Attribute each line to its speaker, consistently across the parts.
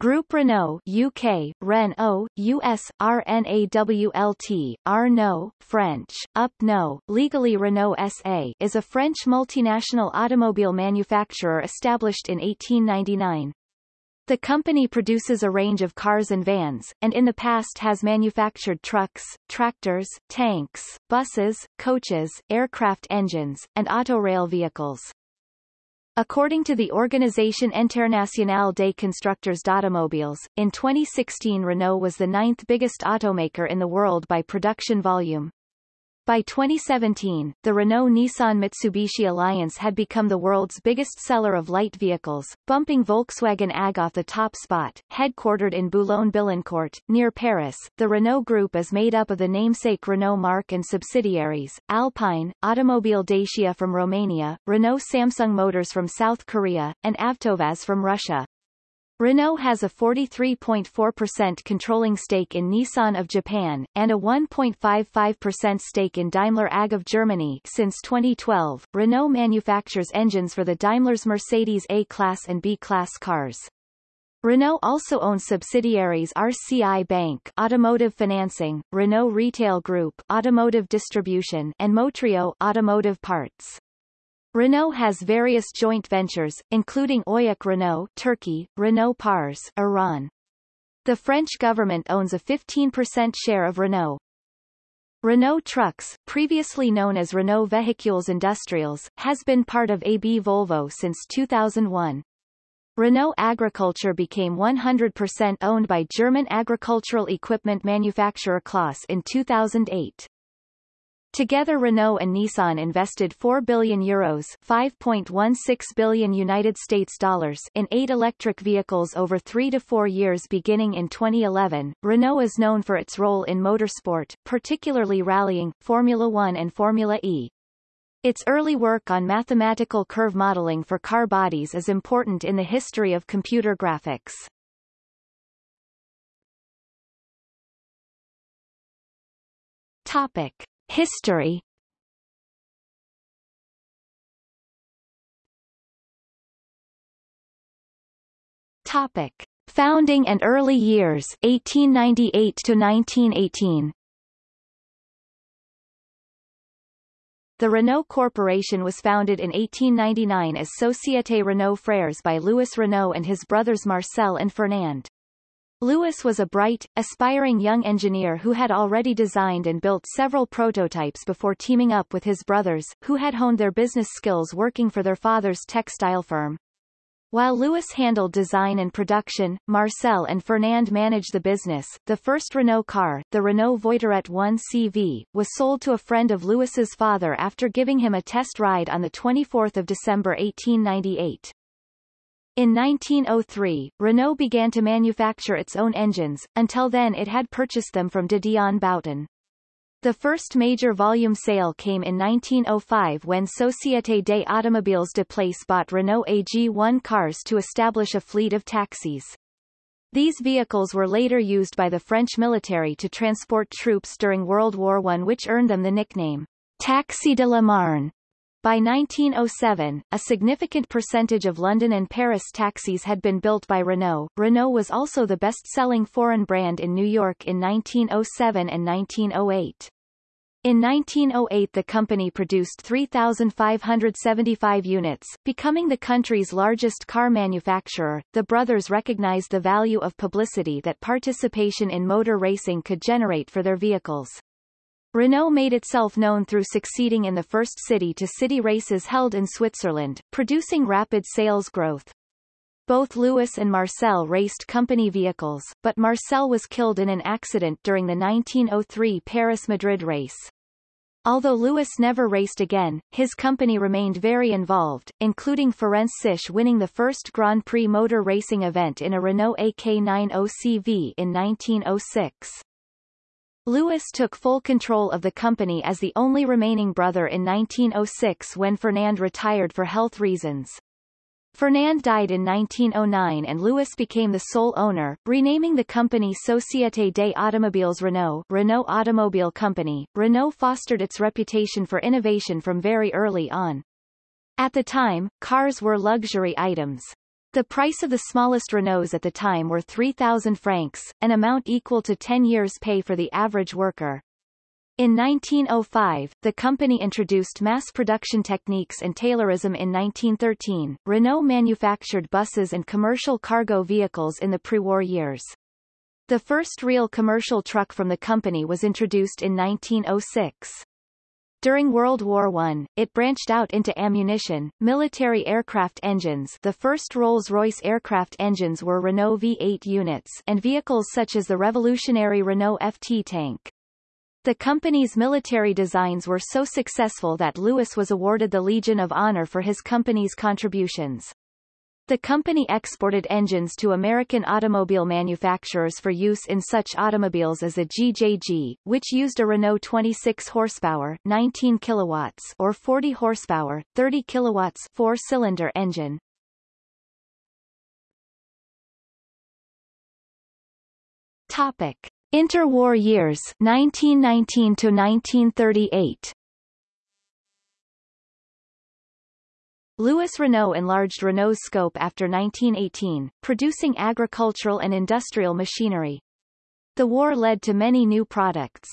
Speaker 1: Group Renault UK, Renault, US, RNAWLT, Arnault, French, UP legally Renault SA is a French multinational automobile manufacturer established in 1899. The company produces a range of cars and vans, and in the past has manufactured trucks, tractors, tanks, buses, coaches, aircraft engines, and autorail vehicles. According to the Organisation Internationale des Constructeurs d'Automobiles, in 2016 Renault was the ninth biggest automaker in the world by production volume. By 2017, the Renault-Nissan-Mitsubishi alliance had become the world's biggest seller of light vehicles, bumping Volkswagen AG off the top spot. Headquartered in Boulogne-Billancourt, near Paris, the Renault Group is made up of the namesake Renault marque and subsidiaries, Alpine, Automobile Dacia from Romania, Renault Samsung Motors from South Korea, and Avtovaz from Russia. Renault has a 43.4% controlling stake in Nissan of Japan, and a 1.55% stake in Daimler AG of Germany since 2012. Renault manufactures engines for the Daimler's Mercedes A-Class and B-Class cars. Renault also owns subsidiaries RCI Bank Automotive Financing, Renault Retail Group Automotive Distribution and Motrio Automotive Parts. Renault has various joint ventures, including Oyak Renault Turkey, Renault Pars Iran. The French government owns a 15% share of Renault. Renault Trucks, previously known as Renault Véhicules Industriels, has been part of AB Volvo since 2001. Renault Agriculture became 100% owned by German agricultural equipment manufacturer Claas in 2008. Together Renault and Nissan invested 4 billion euros 5.16 billion United States dollars in eight electric vehicles over three to four years beginning in 2011. Renault is known for its role in motorsport, particularly rallying, Formula One and Formula E. Its early work on mathematical curve modeling for car bodies is important in the history of computer graphics. Topic. History Topic: Founding and early years 1898 to 1918. The Renault Corporation was founded in 1899 as Société Renault Frères by Louis Renault and his brothers Marcel and Fernand. Louis was a bright, aspiring young engineer who had already designed and built several prototypes before teaming up with his brothers, who had honed their business skills working for their father's textile firm. While Louis handled design and production, Marcel and Fernand managed the business. The first Renault car, the Renault Voiturette 1 CV, was sold to a friend of Louis's father after giving him a test ride on 24 December 1898. In 1903, Renault began to manufacture its own engines, until then it had purchased them from de Dion Bouton. The first major volume sale came in 1905 when Société des Automobiles de Place bought Renault AG1 cars to establish a fleet of taxis. These vehicles were later used by the French military to transport troops during World War I which earned them the nickname Taxi de la Marne. By 1907, a significant percentage of London and Paris taxis had been built by Renault. Renault was also the best-selling foreign brand in New York in 1907 and 1908. In 1908 the company produced 3,575 units, becoming the country's largest car manufacturer. The brothers recognized the value of publicity that participation in motor racing could generate for their vehicles. Renault made itself known through succeeding in the first city-to-city -city races held in Switzerland, producing rapid sales growth. Both Louis and Marcel raced company vehicles, but Marcel was killed in an accident during the 1903 Paris-Madrid race. Although Louis never raced again, his company remained very involved, including Ferenc Szisz winning the first Grand Prix motor racing event in a Renault AK90CV in 1906. Louis took full control of the company as the only remaining brother in 1906 when Fernand retired for health reasons. Fernand died in 1909 and Louis became the sole owner, renaming the company Société des Automobiles Renault Renault Automobile Company. Renault fostered its reputation for innovation from very early on. At the time, cars were luxury items. The price of the smallest Renaults at the time were 3,000 francs, an amount equal to 10 years' pay for the average worker. In 1905, the company introduced mass production techniques and Taylorism in 1913. Renault manufactured buses and commercial cargo vehicles in the pre-war years. The first real commercial truck from the company was introduced in 1906. During World War I, it branched out into ammunition, military aircraft engines the first Rolls-Royce aircraft engines were Renault V8 units and vehicles such as the revolutionary Renault FT tank. The company's military designs were so successful that Louis was awarded the Legion of Honor for his company's contributions. The company exported engines to American automobile manufacturers for use in such automobiles as a GJG, which used a Renault 26 horsepower 19 kilowatts or 40 horsepower 30 kilowatts four-cylinder engine. Topic: Interwar years 1919 to 1938. Louis Renault enlarged Renault's scope after 1918, producing agricultural and industrial machinery. The war led to many new products.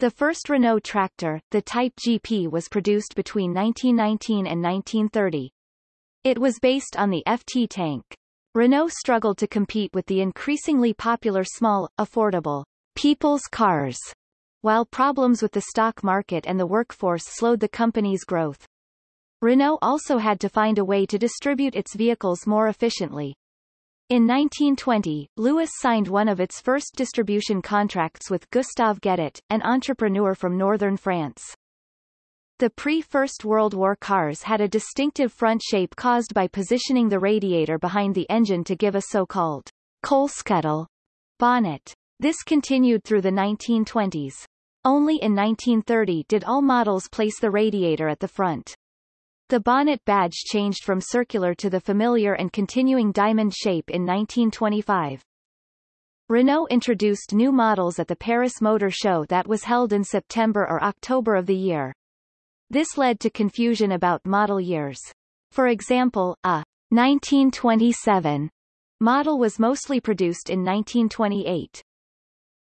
Speaker 1: The first Renault tractor, the Type GP was produced between 1919 and 1930. It was based on the FT tank. Renault struggled to compete with the increasingly popular small, affordable, people's cars, while problems with the stock market and the workforce slowed the company's growth. Renault also had to find a way to distribute its vehicles more efficiently. In 1920, Louis signed one of its first distribution contracts with Gustave Gueudet, an entrepreneur from northern France. The pre-First World War cars had a distinctive front shape caused by positioning the radiator behind the engine to give a so-called coal scuttle bonnet. This continued through the 1920s. Only in 1930 did all models place the radiator at the front. The bonnet badge changed from circular to the familiar and continuing diamond shape in 1925. Renault introduced new models at the Paris Motor Show that was held in September or October of the year. This led to confusion about model years. For example, a 1927 model was mostly produced in 1928.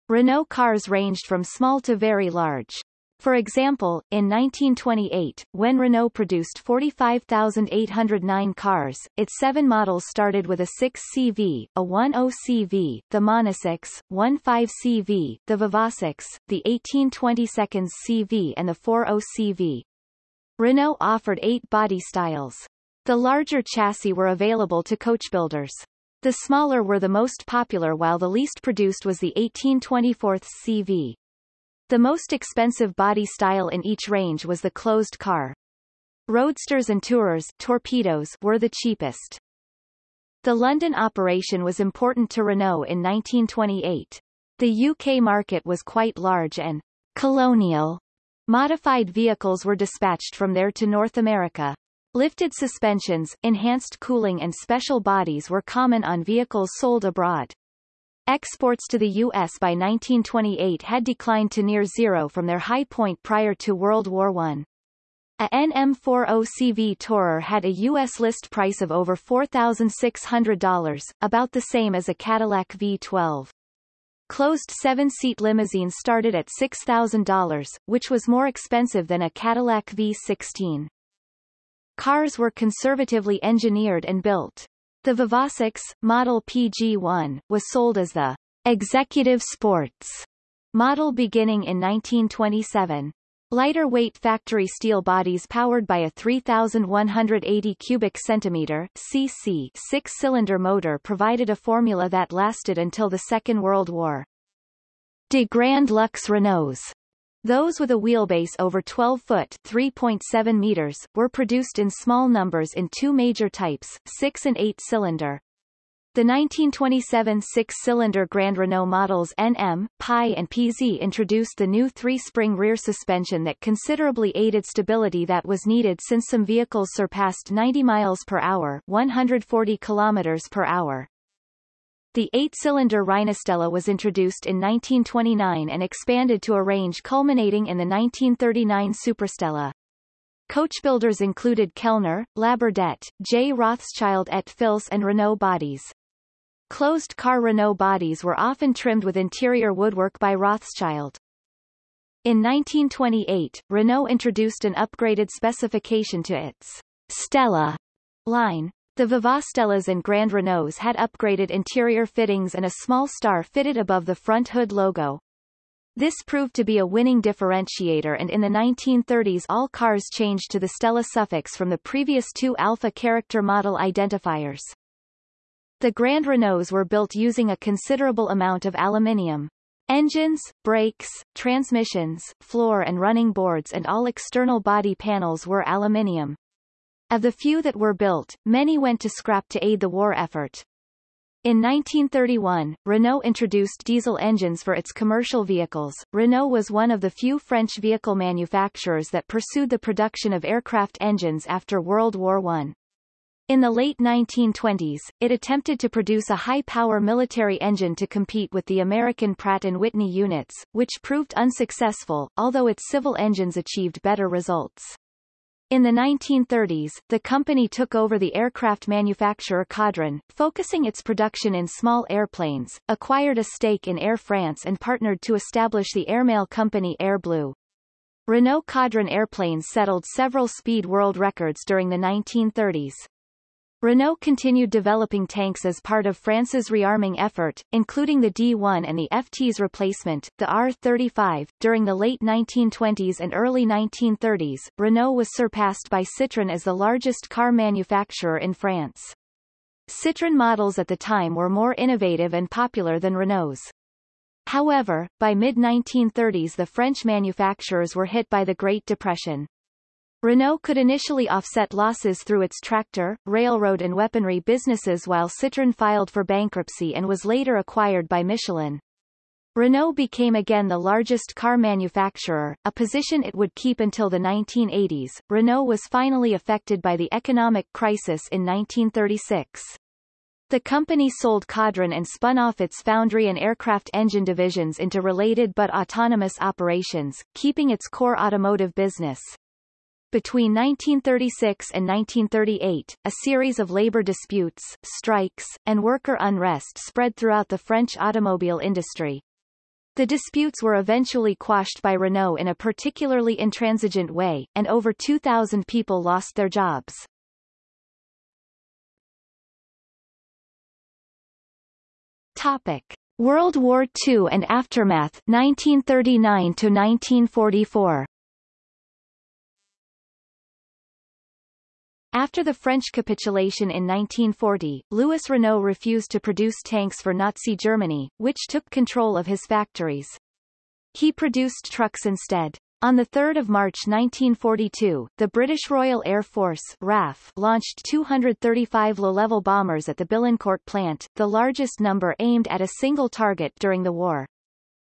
Speaker 1: Renault cars ranged from small to very large. For example, in 1928, when Renault produced 45,809 cars, its seven models started with a 6CV, a 10CV, the Monasix, 15CV, the Vivasix, the 1822 CV and the 40CV. Renault offered eight body styles. The larger chassis were available to coachbuilders. The smaller were the most popular while the least produced was the 1824 CV. The most expensive body style in each range was the closed car. Roadsters and Tourers torpedoes were the cheapest. The London operation was important to Renault in 1928. The UK market was quite large and colonial. Modified vehicles were dispatched from there to North America. Lifted suspensions, enhanced cooling and special bodies were common on vehicles sold abroad. Exports to the U.S. by 1928 had declined to near zero from their high point prior to World War I. A NM40CV Tourer had a U.S. list price of over $4,600, about the same as a Cadillac V12. Closed seven-seat limousines started at $6,000, which was more expensive than a Cadillac V16. Cars were conservatively engineered and built. The Vivasix, model PG1, was sold as the Executive Sports model beginning in 1927. Lighter weight factory steel bodies powered by a 3,180 cubic centimeter cc six-cylinder motor provided a formula that lasted until the Second World War. De Grand Luxe Renaults those with a wheelbase over 12 foot 3.7 meters, were produced in small numbers in two major types, 6 and 8 cylinder. The 1927 six-cylinder Grand Renault models NM, Pi and PZ introduced the new three-spring rear suspension that considerably aided stability that was needed since some vehicles surpassed 90 miles per hour 140 kilometers per hour. The eight-cylinder Reinastella was introduced in 1929 and expanded to a range culminating in the 1939 Suprastella. Coachbuilders included Kellner, Labourdette, J. Rothschild et Fils and Renault bodies. Closed-car Renault bodies were often trimmed with interior woodwork by Rothschild. In 1928, Renault introduced an upgraded specification to its Stella line. The Vivastellas and Grand Renaults had upgraded interior fittings and a small star fitted above the front hood logo. This proved to be a winning differentiator and in the 1930s all cars changed to the Stella suffix from the previous two Alpha character model identifiers. The Grand Renaults were built using a considerable amount of aluminium. Engines, brakes, transmissions, floor and running boards and all external body panels were aluminium. Of the few that were built, many went to scrap to aid the war effort. In 1931, Renault introduced diesel engines for its commercial vehicles. Renault was one of the few French vehicle manufacturers that pursued the production of aircraft engines after World War I. In the late 1920s, it attempted to produce a high-power military engine to compete with the American Pratt & Whitney units, which proved unsuccessful, although its civil engines achieved better results. In the 1930s, the company took over the aircraft manufacturer Caudron, focusing its production in small airplanes, acquired a stake in Air France and partnered to establish the airmail company Air Bleu. Renault Caudron airplanes settled several speed world records during the 1930s. Renault continued developing tanks as part of France's rearming effort, including the D1 and the FT's replacement, the R35. During the late 1920s and early 1930s, Renault was surpassed by Citroën as the largest car manufacturer in France. Citroën models at the time were more innovative and popular than Renault's. However, by mid-1930s the French manufacturers were hit by the Great Depression. Renault could initially offset losses through its tractor, railroad and weaponry businesses while Citroën filed for bankruptcy and was later acquired by Michelin. Renault became again the largest car manufacturer, a position it would keep until the 1980s. Renault was finally affected by the economic crisis in 1936. The company sold Caudron and spun off its foundry and aircraft engine divisions into related but autonomous operations, keeping its core automotive business. Between 1936 and 1938, a series of labor disputes, strikes, and worker unrest spread throughout the French automobile industry. The disputes were eventually quashed by Renault in a particularly intransigent way, and over 2,000 people lost their jobs. Topic. World War II and aftermath 1939 to 1944 After the French capitulation in 1940, Louis Renault refused to produce tanks for Nazi Germany, which took control of his factories. He produced trucks instead. On 3 March 1942, the British Royal Air Force RAF launched 235 low-level bombers at the Billancourt plant, the largest number aimed at a single target during the war.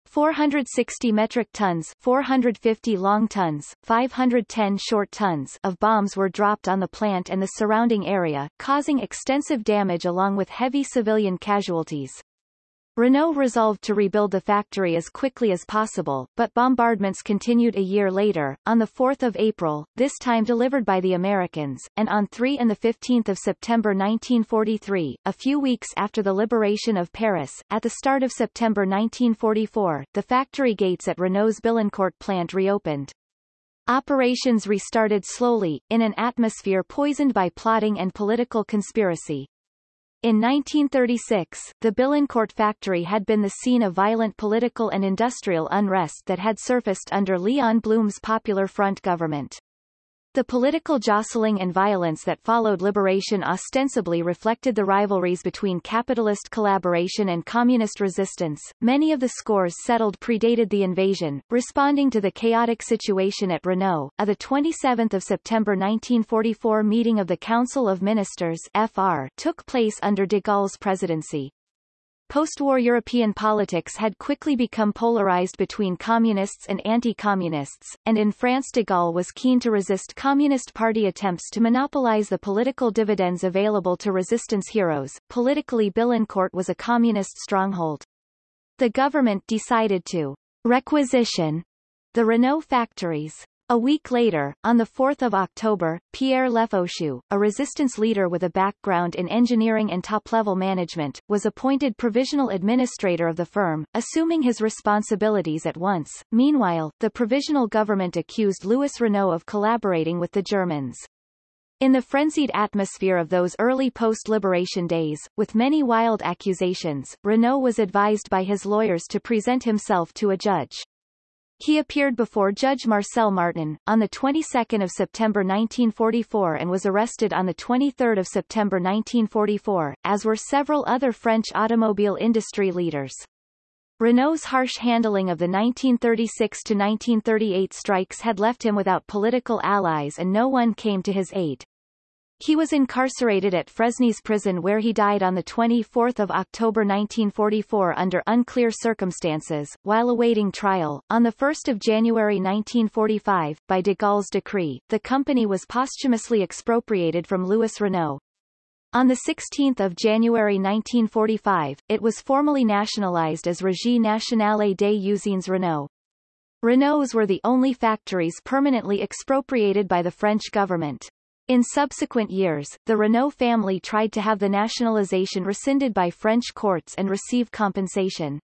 Speaker 1: 460 metric tons 450 long tons, 510 short tons of bombs were dropped on the plant and the surrounding area, causing extensive damage along with heavy civilian casualties. Renault resolved to rebuild the factory as quickly as possible, but bombardments continued a year later, on 4 April, this time delivered by the Americans, and on 3 and 15 September 1943, a few weeks after the liberation of Paris. At the start of September 1944, the factory gates at Renault's Billancourt plant reopened. Operations restarted slowly, in an atmosphere poisoned by plotting and political conspiracy. In 1936, the Billancourt factory had been the scene of violent political and industrial unrest that had surfaced under Léon Blum's Popular Front government. The political jostling and violence that followed liberation ostensibly reflected the rivalries between capitalist collaboration and communist resistance. Many of the scores settled predated the invasion. Responding to the chaotic situation at Renault, a the 27th of September 1944 meeting of the Council of Ministers (FR) took place under de Gaulle's presidency. Post-war European politics had quickly become polarized between communists and anti-communists, and in France de Gaulle was keen to resist Communist Party attempts to monopolize the political dividends available to resistance heroes. Politically Billancourt was a communist stronghold. The government decided to requisition the Renault factories. A week later, on 4 October, Pierre Lefaucheux, a resistance leader with a background in engineering and top-level management, was appointed provisional administrator of the firm, assuming his responsibilities at once. Meanwhile, the provisional government accused Louis Renault of collaborating with the Germans. In the frenzied atmosphere of those early post-liberation days, with many wild accusations, Renault was advised by his lawyers to present himself to a judge. He appeared before Judge Marcel Martin, on the 22nd of September 1944 and was arrested on the 23rd of September 1944, as were several other French automobile industry leaders. Renault's harsh handling of the 1936-1938 strikes had left him without political allies and no one came to his aid. He was incarcerated at Fresnes prison where he died on 24 October 1944 under unclear circumstances, while awaiting trial. On 1 January 1945, by de Gaulle's decree, the company was posthumously expropriated from Louis Renault. On 16 January 1945, it was formally nationalized as Régie Nationale des Usines Renault. Renaults were the only factories permanently expropriated by the French government. In subsequent years, the Renault family tried to have the nationalization rescinded by French courts and receive compensation.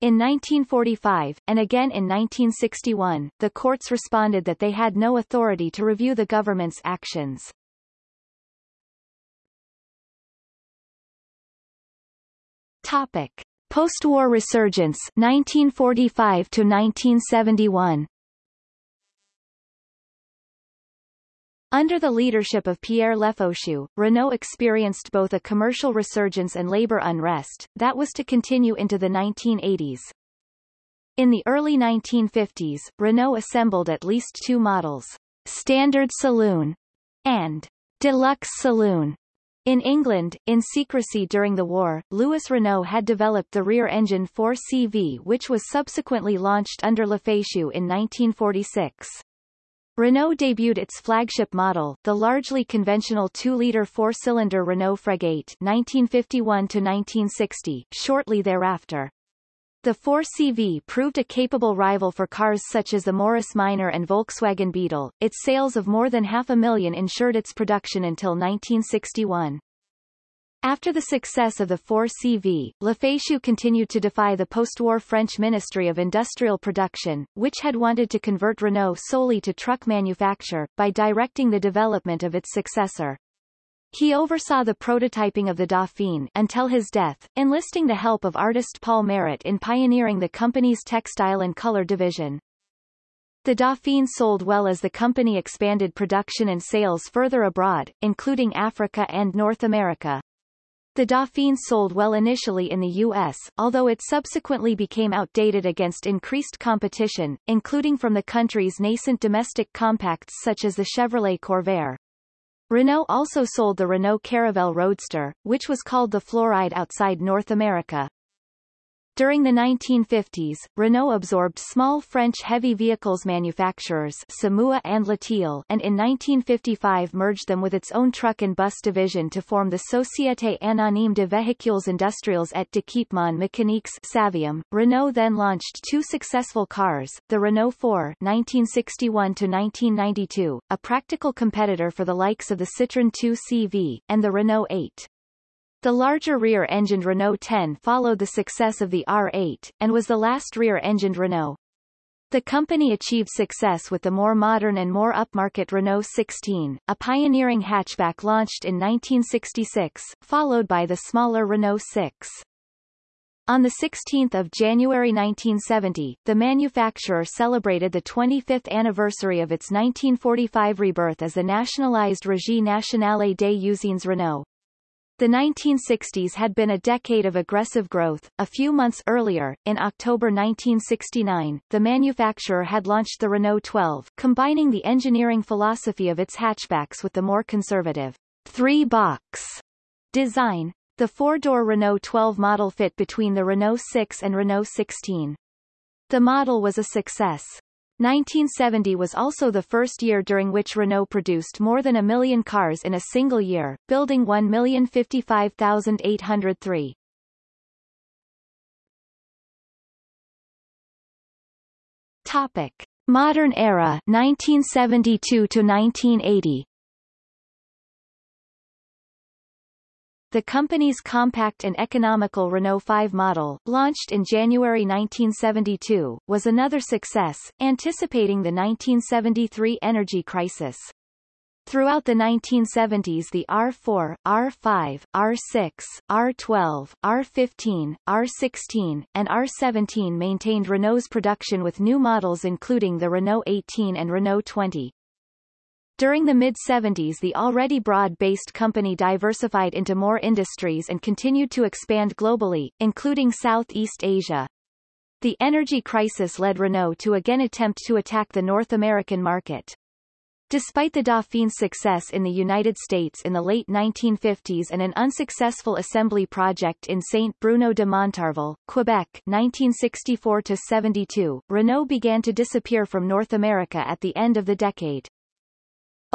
Speaker 1: In 1945, and again in 1961, the courts responded that they had no authority to review the government's actions. Topic. Post-war resurgence 1945 to 1971 Under the leadership of Pierre Lefaucheux, Renault experienced both a commercial resurgence and labor unrest, that was to continue into the 1980s. In the early 1950s, Renault assembled at least two models, Standard Saloon and Deluxe Saloon. In England, in secrecy during the war, Louis Renault had developed the rear-engine 4CV which was subsequently launched under Lefaucheux in 1946. Renault debuted its flagship model, the largely conventional 2-liter four-cylinder Renault Fregate 1951-1960, shortly thereafter. The 4CV proved a capable rival for cars such as the Morris Minor and Volkswagen Beetle. Its sales of more than half a million ensured its production until 1961. After the success of the 4CV, Lefaucheux continued to defy the post-war French Ministry of Industrial Production, which had wanted to convert Renault solely to truck manufacture, by directing the development of its successor. He oversaw the prototyping of the Dauphine until his death, enlisting the help of artist Paule Marrot in pioneering the company's textile and color division. The Dauphine sold well as the company expanded production and sales further abroad, including Africa and North America. The Dauphine sold well initially in the U.S., although it subsequently became outdated against increased competition, including from the country's nascent domestic compacts such as the Chevrolet Corvair. Renault also sold the Renault Caravelle Roadster, which was called the Floride outside North America. During the 1950s, Renault absorbed small French heavy vehicles manufacturers Somua and Latil and in 1955 merged them with its own truck and bus division to form the Société Anonyme de Véhicules Industriels et d'Équipements Mécaniques Saviem. Renault then launched two successful cars, the Renault 4 1961-1992, a practical competitor for the likes of the Citroën 2 CV, and the Renault 8. The larger rear-engined Renault 10 followed the success of the R8, and was the last rear-engined Renault. The company achieved success with the more modern and more upmarket Renault 16, a pioneering hatchback launched in 1966, followed by the smaller Renault 6. On 16 January 1970, the manufacturer celebrated the 25th anniversary of its 1945 rebirth as the nationalized Régie Nationale des Usines Renault. The 1960s had been a decade of aggressive growth. A few months earlier, in October 1969, the manufacturer had launched the Renault 12, combining the engineering philosophy of its hatchbacks with the more conservative three-box design. The four-door Renault 12 model fit between the Renault 6 and Renault 16. The model was a success. 1970 was also the first year during which Renault produced more than a million cars in a single year, building 1,055,803. Topic. Modern era 1972 to 1980 The company's compact and economical Renault 5 model, launched in January 1972, was another success, anticipating the 1973 energy crisis. Throughout the 1970s the R4, R5, R6, R12, R15, R16, and R17 maintained Renault's production with new models including the Renault 18 and Renault 20. During the mid-70s the already broad-based company diversified into more industries and continued to expand globally, including Southeast Asia. The energy crisis led Renault to again attempt to attack the North American market. Despite the Dauphine's success in the United States in the late 1950s and an unsuccessful assembly project in Saint-Bruno de Montarville, Quebec 1964-72, Renault began to disappear from North America at the end of the decade.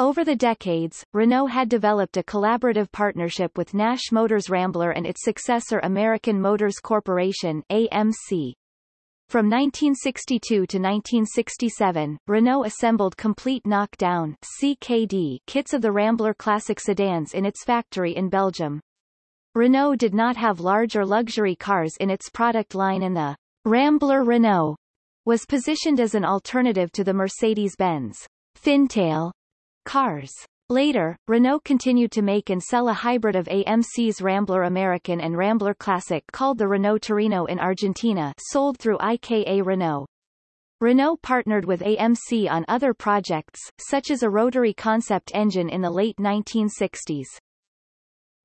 Speaker 1: Over the decades, Renault had developed a collaborative partnership with Nash Motors Rambler and its successor American Motors Corporation AMC. From 1962 to 1967, Renault assembled complete knockdown CKD kits of the Rambler Classic sedans in its factory in Belgium. Renault did not have large or luxury cars in its product line and the Rambler Renault was positioned as an alternative to the Mercedes-Benz Fintail cars. Later, Renault continued to make and sell a hybrid of AMC's Rambler American and Rambler Classic called the Renault Torino in Argentina sold through IKA Renault. Renault partnered with AMC on other projects, such as a rotary concept engine in the late 1960s.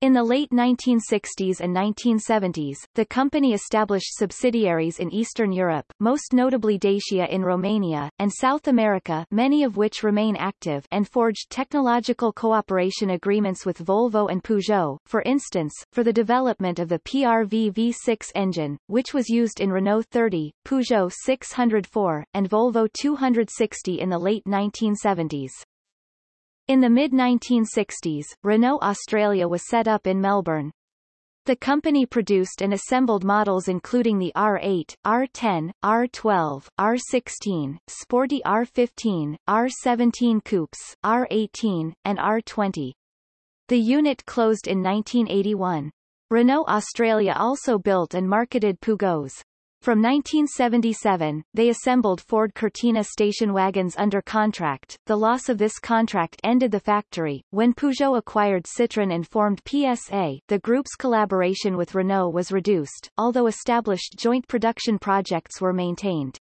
Speaker 1: In the late 1960s and 1970s, the company established subsidiaries in Eastern Europe, most notably Dacia in Romania, and South America many of which remain active and forged technological cooperation agreements with Volvo and Peugeot, for instance, for the development of the PRV V6 engine, which was used in Renault 30, Peugeot 604, and Volvo 260 in the late 1970s. In the mid-1960s, Renault Australia was set up in Melbourne. The company produced and assembled models including the R8, R10, R12, R16, Sporty R15, R17 Coupes, R18, and R20. The unit closed in 1981. Renault Australia also built and marketed Peugeots. From 1977, they assembled Ford Cortina station wagons under contract. The loss of this contract ended the factory. When Peugeot acquired Citroën and formed PSA, the group's collaboration with Renault was reduced, although established joint production projects were maintained.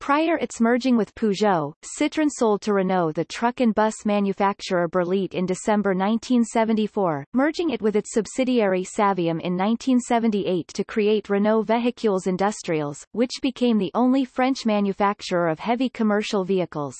Speaker 1: Prior its merging with Peugeot, Citroën sold to Renault the truck and bus manufacturer Berliet in December 1974, merging it with its subsidiary Saviem in 1978 to create Renault Véhicules Industriels, which became the only French manufacturer of heavy commercial vehicles.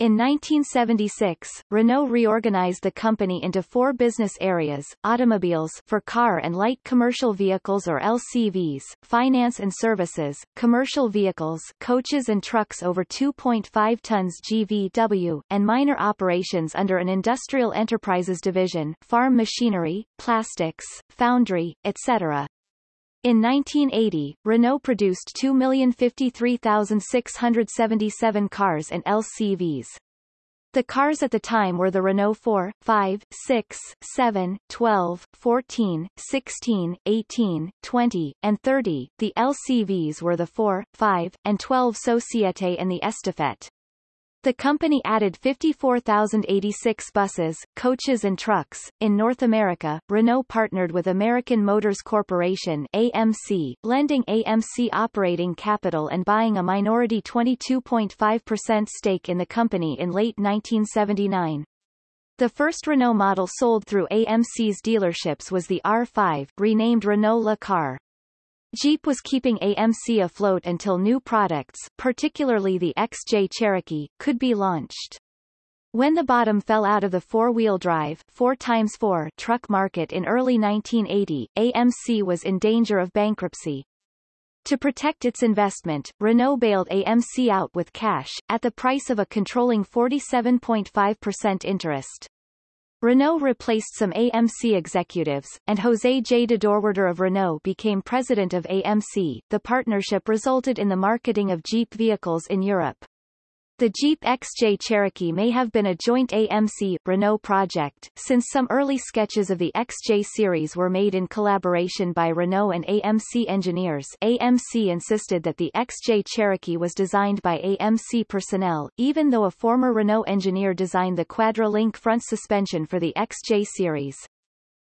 Speaker 1: In 1976, Renault reorganized the company into four business areas, automobiles for car and light commercial vehicles or LCVs, finance and services, commercial vehicles coaches and trucks over 2.5 tons GVW, and minor operations under an industrial enterprises division, farm machinery, plastics, foundry, etc. In 1980, Renault produced 2,053,677 cars and LCVs. The cars at the time were the Renault 4, 5, 6, 7, 12, 14, 16, 18, 20, and 30. The LCVs were the 4, 5, and 12 Societe and the Estafette. The company added 54,086 buses, coaches and trucks. In North America, Renault partnered with American Motors Corporation AMC, lending AMC operating capital and buying a minority 22.5% stake in the company in late 1979. The first Renault model sold through AMC's dealerships was the R5, renamed Renault Le Car. Jeep was keeping AMC afloat until new products, particularly the XJ Cherokee, could be launched. When the bottom fell out of the four-wheel drive 4x4 truck market in early 1980, AMC was in danger of bankruptcy. To protect its investment, Renault bailed AMC out with cash, at the price of a controlling 47.5% interest. Renault replaced some AMC executives, and José J. Dedeurwaerder of Renault became president of AMC. The partnership resulted in the marketing of Jeep vehicles in Europe. The Jeep XJ Cherokee may have been a joint AMC-Renault project, since some early sketches of the XJ series were made in collaboration by Renault and AMC engineers AMC insisted that the XJ Cherokee was designed by AMC personnel, even though a former Renault engineer designed the Quadra-Link front suspension for the XJ series.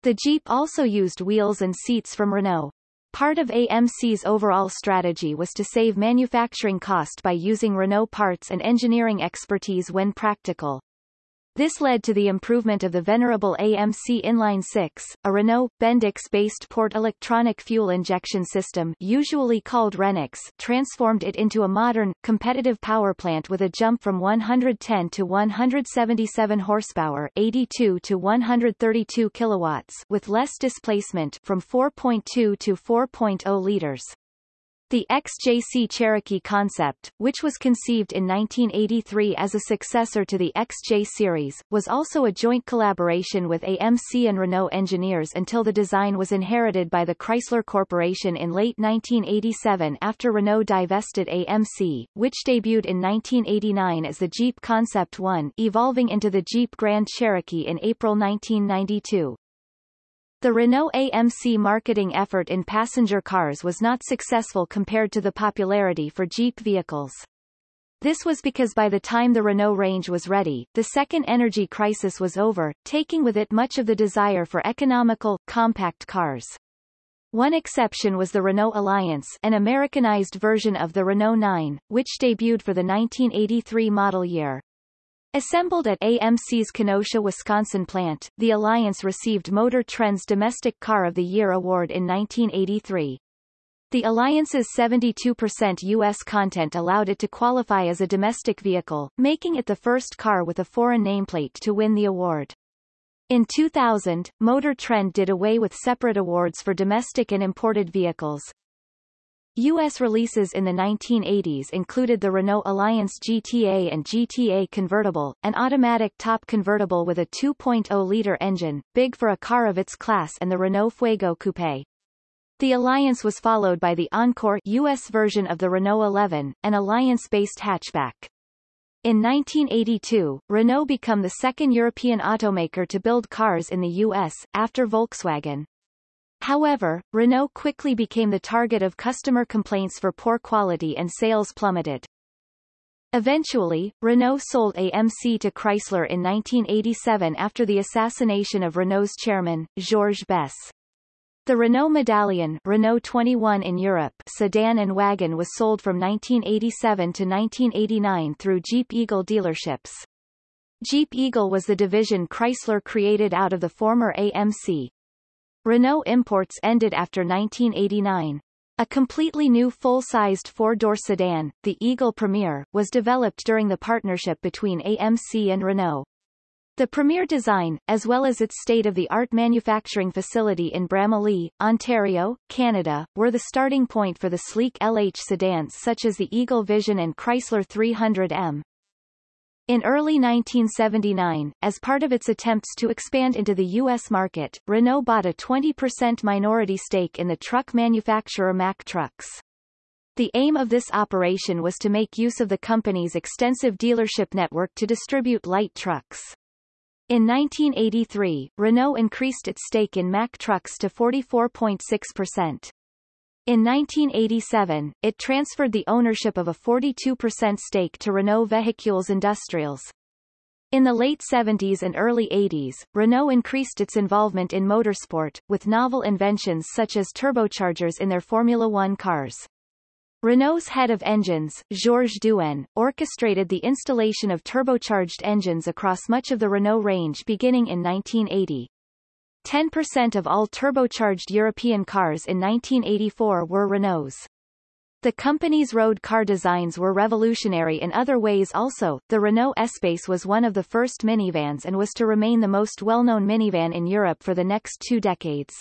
Speaker 1: The Jeep also used wheels and seats from Renault. Part of AMC's overall strategy was to save manufacturing cost by using Renault parts and engineering expertise when practical. This led to the improvement of the venerable AMC Inline 6, a Renault, Bendix-based port electronic fuel injection system usually called Renix transformed it into a modern, competitive power plant with a jump from 110 to 177 horsepower 82 to 132 kilowatts with less displacement from 4.2 to 4.0 liters. The XJC Cherokee concept, which was conceived in 1983 as a successor to the XJ series, was also a joint collaboration with AMC and Renault engineers until the design was inherited by the Chrysler Corporation in late 1987 after Renault divested AMC, which debuted in 1989 as the Jeep Concept 1 evolving into the Jeep Grand Cherokee in April 1992. The Renault AMC marketing effort in passenger cars was not successful compared to the popularity for Jeep vehicles. This was because by the time the Renault range was ready, the second energy crisis was over, taking with it much of the desire for economical, compact cars. One exception was the Renault Alliance an Americanized version of the Renault 9, which debuted for the 1983 model year. Assembled at AMC's Kenosha, Wisconsin plant, the Alliance received Motor Trend's Domestic Car of the Year award in 1983. The Alliance's 72% U.S. content allowed it to qualify as a domestic vehicle, making it the first car with a foreign nameplate to win the award. In 2000, Motor Trend did away with separate awards for domestic and imported vehicles, U.S. releases in the 1980s included the Renault Alliance GTA and GTA Convertible, an automatic top convertible with a 2.0-liter engine, big for a car of its class and the Renault Fuego Coupe. The Alliance was followed by the Encore US version of the Renault 11, an Alliance-based hatchback. In 1982, Renault became the second European automaker to build cars in the U.S., after Volkswagen. However, Renault quickly became the target of customer complaints for poor quality and sales plummeted. Eventually, Renault sold AMC to Chrysler in 1987 after the assassination of Renault's chairman, Georges Besse. The Renault Medallion Renault 21 in Europe sedan and wagon was sold from 1987 to 1989 through Jeep Eagle dealerships. Jeep Eagle was the division Chrysler created out of the former AMC, Renault imports ended after 1989. A completely new full-sized four-door sedan, the Eagle Premier, was developed during the partnership between AMC and Renault. The Premier design, as well as its state-of-the-art manufacturing facility in Bramalea, Ontario, Canada, were the starting point for the sleek LH sedans such as the Eagle Vision and Chrysler 300M. In early 1979, as part of its attempts to expand into the U.S. market, Renault bought a 20% minority stake in the truck manufacturer Mack Trucks. The aim of this operation was to make use of the company's extensive dealership network to distribute light trucks. In 1983, Renault increased its stake in Mack Trucks to 44.6%. In 1987, it transferred the ownership of a 42% stake to Renault Véhicules Industriels. In the late 70s and early 80s, Renault increased its involvement in motorsport, with novel inventions such as turbochargers in their Formula One cars. Renault's head of engines, Georges Douin, orchestrated the installation of turbocharged engines across much of the Renault range beginning in 1980. 10% of all turbocharged European cars in 1984 were Renaults. The company's road car designs were revolutionary in other ways also. The Renault Espace was one of the first minivans and was to remain the most well-known minivan in Europe for the next two decades.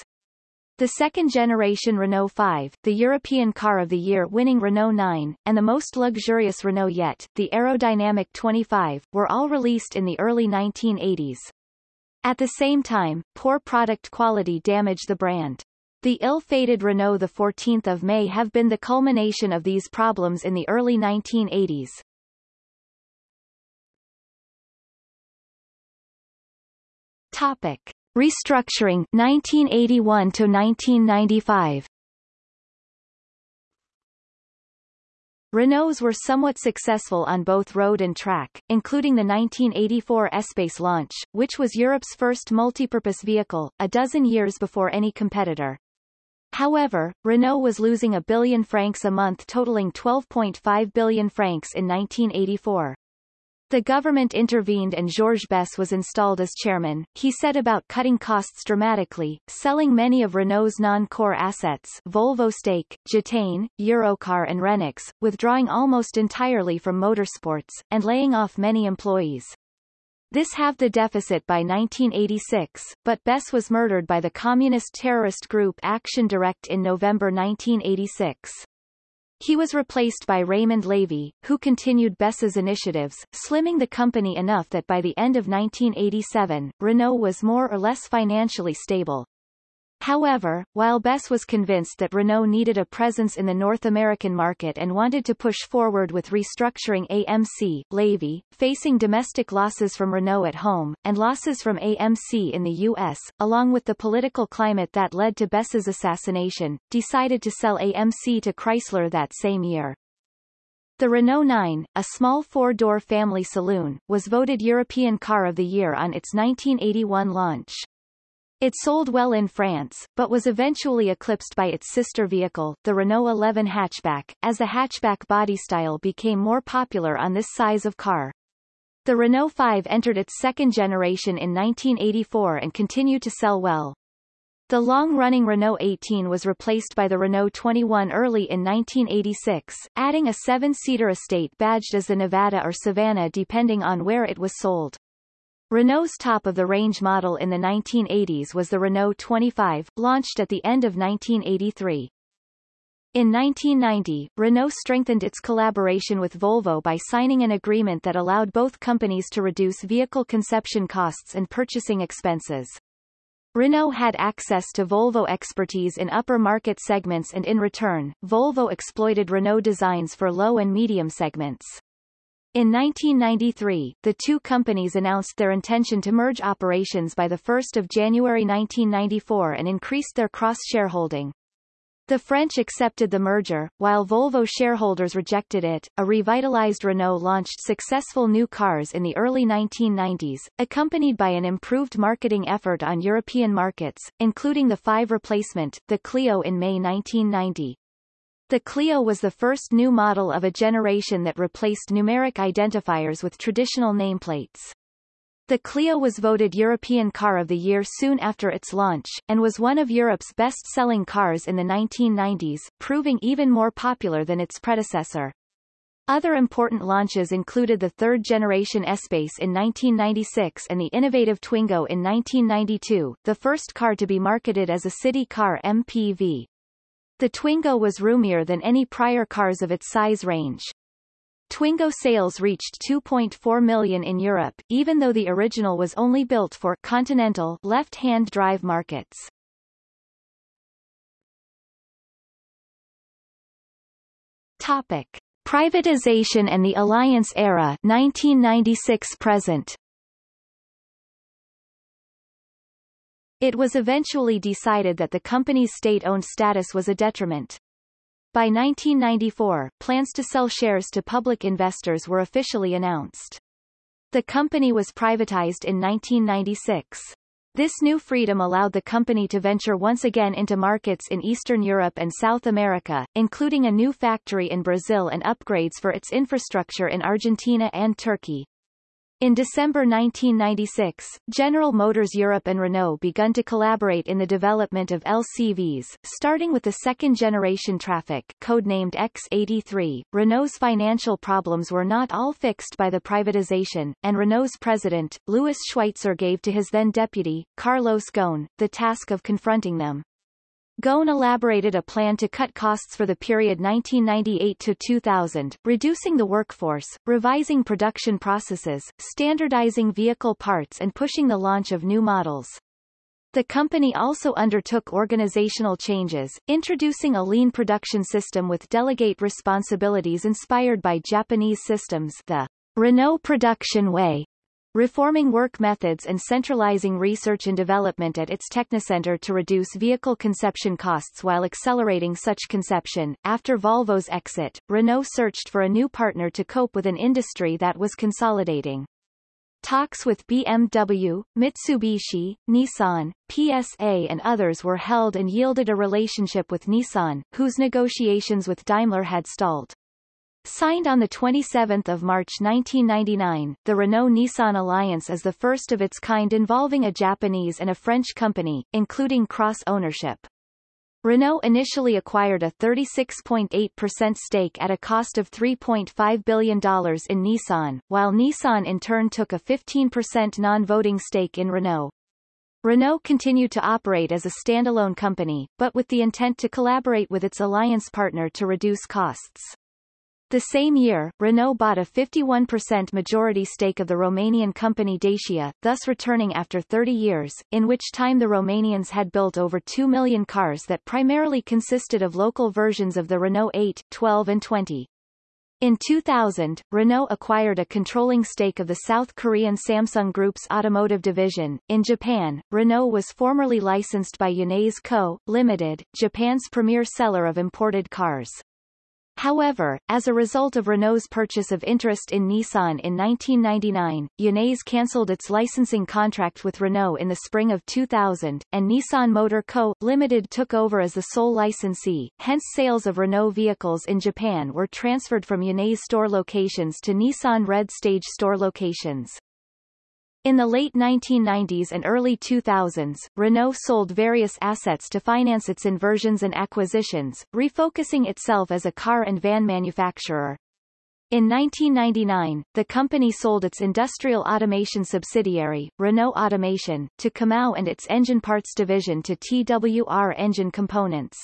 Speaker 1: The second-generation Renault 5, the European Car of the Year winning Renault 9, and the most luxurious Renault yet, the aerodynamic 25, were all released in the early 1980s. At the same time, poor product quality damaged the brand. The ill-fated Renault the 14th of May have been the culmination of these problems in the early 1980s. Topic: Restructuring 1981 to 1995. Renaults were somewhat successful on both road and track, including the 1984 Espace launch, which was Europe's first multipurpose vehicle, a dozen years before any competitor. However, Renault was losing a billion francs a month totaling 12.5 billion francs in 1984. The government intervened and Georges Besse was installed as chairman. He set about cutting costs dramatically, selling many of Renault's non-core assets Volvo Stake, Gitane, Europcar and Renix, withdrawing almost entirely from motorsports, and laying off many employees. This halved the deficit by 1986, but Besse was murdered by the communist terrorist group Action Directe in November 1986. He was replaced by Raymond Levy, who continued Besse's initiatives, slimming the company enough that by the end of 1987, Renault was more or less financially stable. However, while Besse was convinced that Renault needed a presence in the North American market and wanted to push forward with restructuring AMC, Levy, facing domestic losses from Renault at home, and losses from AMC in the U.S., along with the political climate that led to Besse's assassination, decided to sell AMC to Chrysler that same year. The Renault 9, a small four-door family saloon, was voted European Car of the Year on its 1981 launch. It sold well in France, but was eventually eclipsed by its sister vehicle, the Renault 11 hatchback, as the hatchback body style became more popular on this size of car. The Renault 5 entered its second generation in 1984 and continued to sell well. The long-running Renault 18 was replaced by the Renault 21 early in 1986, adding a seven-seater estate badged as the Nevada or Savannah depending on where it was sold. Renault's top-of-the-range model in the 1980s was the Renault 25, launched at the end of 1983. In 1990, Renault strengthened its collaboration with Volvo by signing an agreement that allowed both companies to reduce vehicle conception costs and purchasing expenses. Renault had access to Volvo expertise in upper market segments and in return, Volvo exploited Renault designs for low and medium segments. In 1993, the two companies announced their intention to merge operations by 1 January 1994 and increased their cross-shareholding. The French accepted the merger, while Volvo shareholders rejected it. A revitalized Renault launched successful new cars in the early 1990s, accompanied by an improved marketing effort on European markets, including the 5 replacement, the Clio in May 1990. The Clio was the first new model of a generation that replaced numeric identifiers with traditional nameplates. The Clio was voted European Car of the Year soon after its launch, and was one of Europe's best-selling cars in the 1990s, proving even more popular than its predecessor. Other important launches included the third-generation Espace in 1996 and the innovative Twingo in 1992, the first car to be marketed as a city car MPV. The Twingo was roomier than any prior cars of its size range. Twingo sales reached 2.4 million in Europe, even though the original was only built for continental left-hand drive markets. Topic: Privatization and the Alliance era 1996 present. It was eventually decided that the company's state-owned status was a detriment. By 1994, plans to sell shares to public investors were officially announced. The company was privatized in 1996. This new freedom allowed the company to venture once again into markets in Eastern Europe and South America, including a new factory in Brazil and upgrades for its infrastructure in Argentina and Turkey. In December 1996, General Motors Europe and Renault begun to collaborate in the development of LCVs, starting with the second-generation Trafic codenamed X83. Renault's financial problems were not all fixed by the privatization, and Renault's president, Louis Schweitzer gave to his then-deputy, Carlos Ghosn, the task of confronting them. Ghosn elaborated a plan to cut costs for the period 1998 to 2000, reducing the workforce, revising production processes, standardizing vehicle parts and pushing the launch of new models. The company also undertook organizational changes, introducing a lean production system with delegate responsibilities inspired by Japanese systems the Renault Production Way, reforming work methods and centralizing research and development at its Technocentre to reduce vehicle conception costs while accelerating such conception. After Volvo's exit, Renault searched for a new partner to cope with an industry that was consolidating. Talks with BMW, Mitsubishi, Nissan, PSA and others were held and yielded a relationship with Nissan, whose negotiations with Daimler had stalled. Signed on 27 March 1999, the Renault-Nissan alliance is the first of its kind involving a Japanese and a French company, including cross-ownership. Renault initially acquired a 36.8% stake at a cost of $3.5 billion in Nissan, while Nissan in turn took a 15% non-voting stake in Renault. Renault continued to operate as a standalone company, but with the intent to collaborate with its alliance partner to reduce costs. The same year, Renault bought a 51% majority stake of the Romanian company Dacia, thus returning after 30 years, in which time the Romanians had built over 2 million cars that primarily consisted of local versions of the Renault 8, 12 and 20. In 2000, Renault acquired a controlling stake of the South Korean Samsung Group's automotive division. In Japan, Renault was formerly licensed by Yanase Co., Limited, Japan's premier seller of imported cars. However, as a result of Renault's purchase of interest in Nissan in 1999, Yanase cancelled its licensing contract with Renault in the spring of 2000, and Nissan Motor Co., Limited took over as the sole licensee, hence sales of Renault vehicles in Japan were transferred from Yanase store locations to Nissan Red Stage store locations. In the late 1990s and early 2000s, Renault sold various assets to finance its inversions and acquisitions, refocusing itself as a car and van manufacturer. In 1999, the company sold its industrial automation subsidiary, Renault Automation, to Comau and its engine parts division to TWR Engine Components.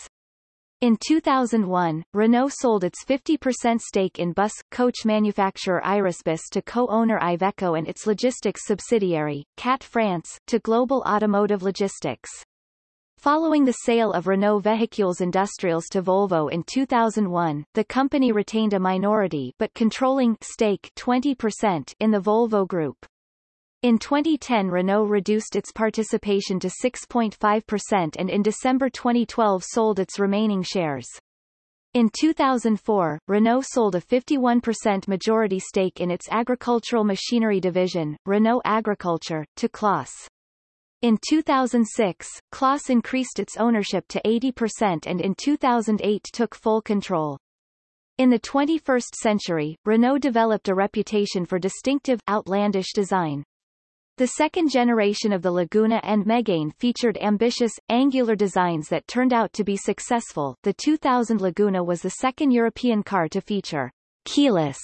Speaker 1: In 2001, Renault sold its 50% stake in bus, coach manufacturer Irisbus to co-owner Iveco and its logistics subsidiary, CAT France, to Global Automotive Logistics. Following the sale of Renault Véhicules Industriels to Volvo in 2001, the company retained a minority but controlling stake 20% in the Volvo Group. In 2010 Renault reduced its participation to 6.5% and in December 2012 sold its remaining shares. In 2004, Renault sold a 51% majority stake in its agricultural machinery division, Renault Agriculture, to Claas. In 2006, Claas increased its ownership to 80% and in 2008 took full control. In the 21st century, Renault developed a reputation for distinctive, outlandish design. The second generation of the Laguna and Megane featured ambitious, angular designs that turned out to be successful. The 2000 Laguna was the second European car to feature keyless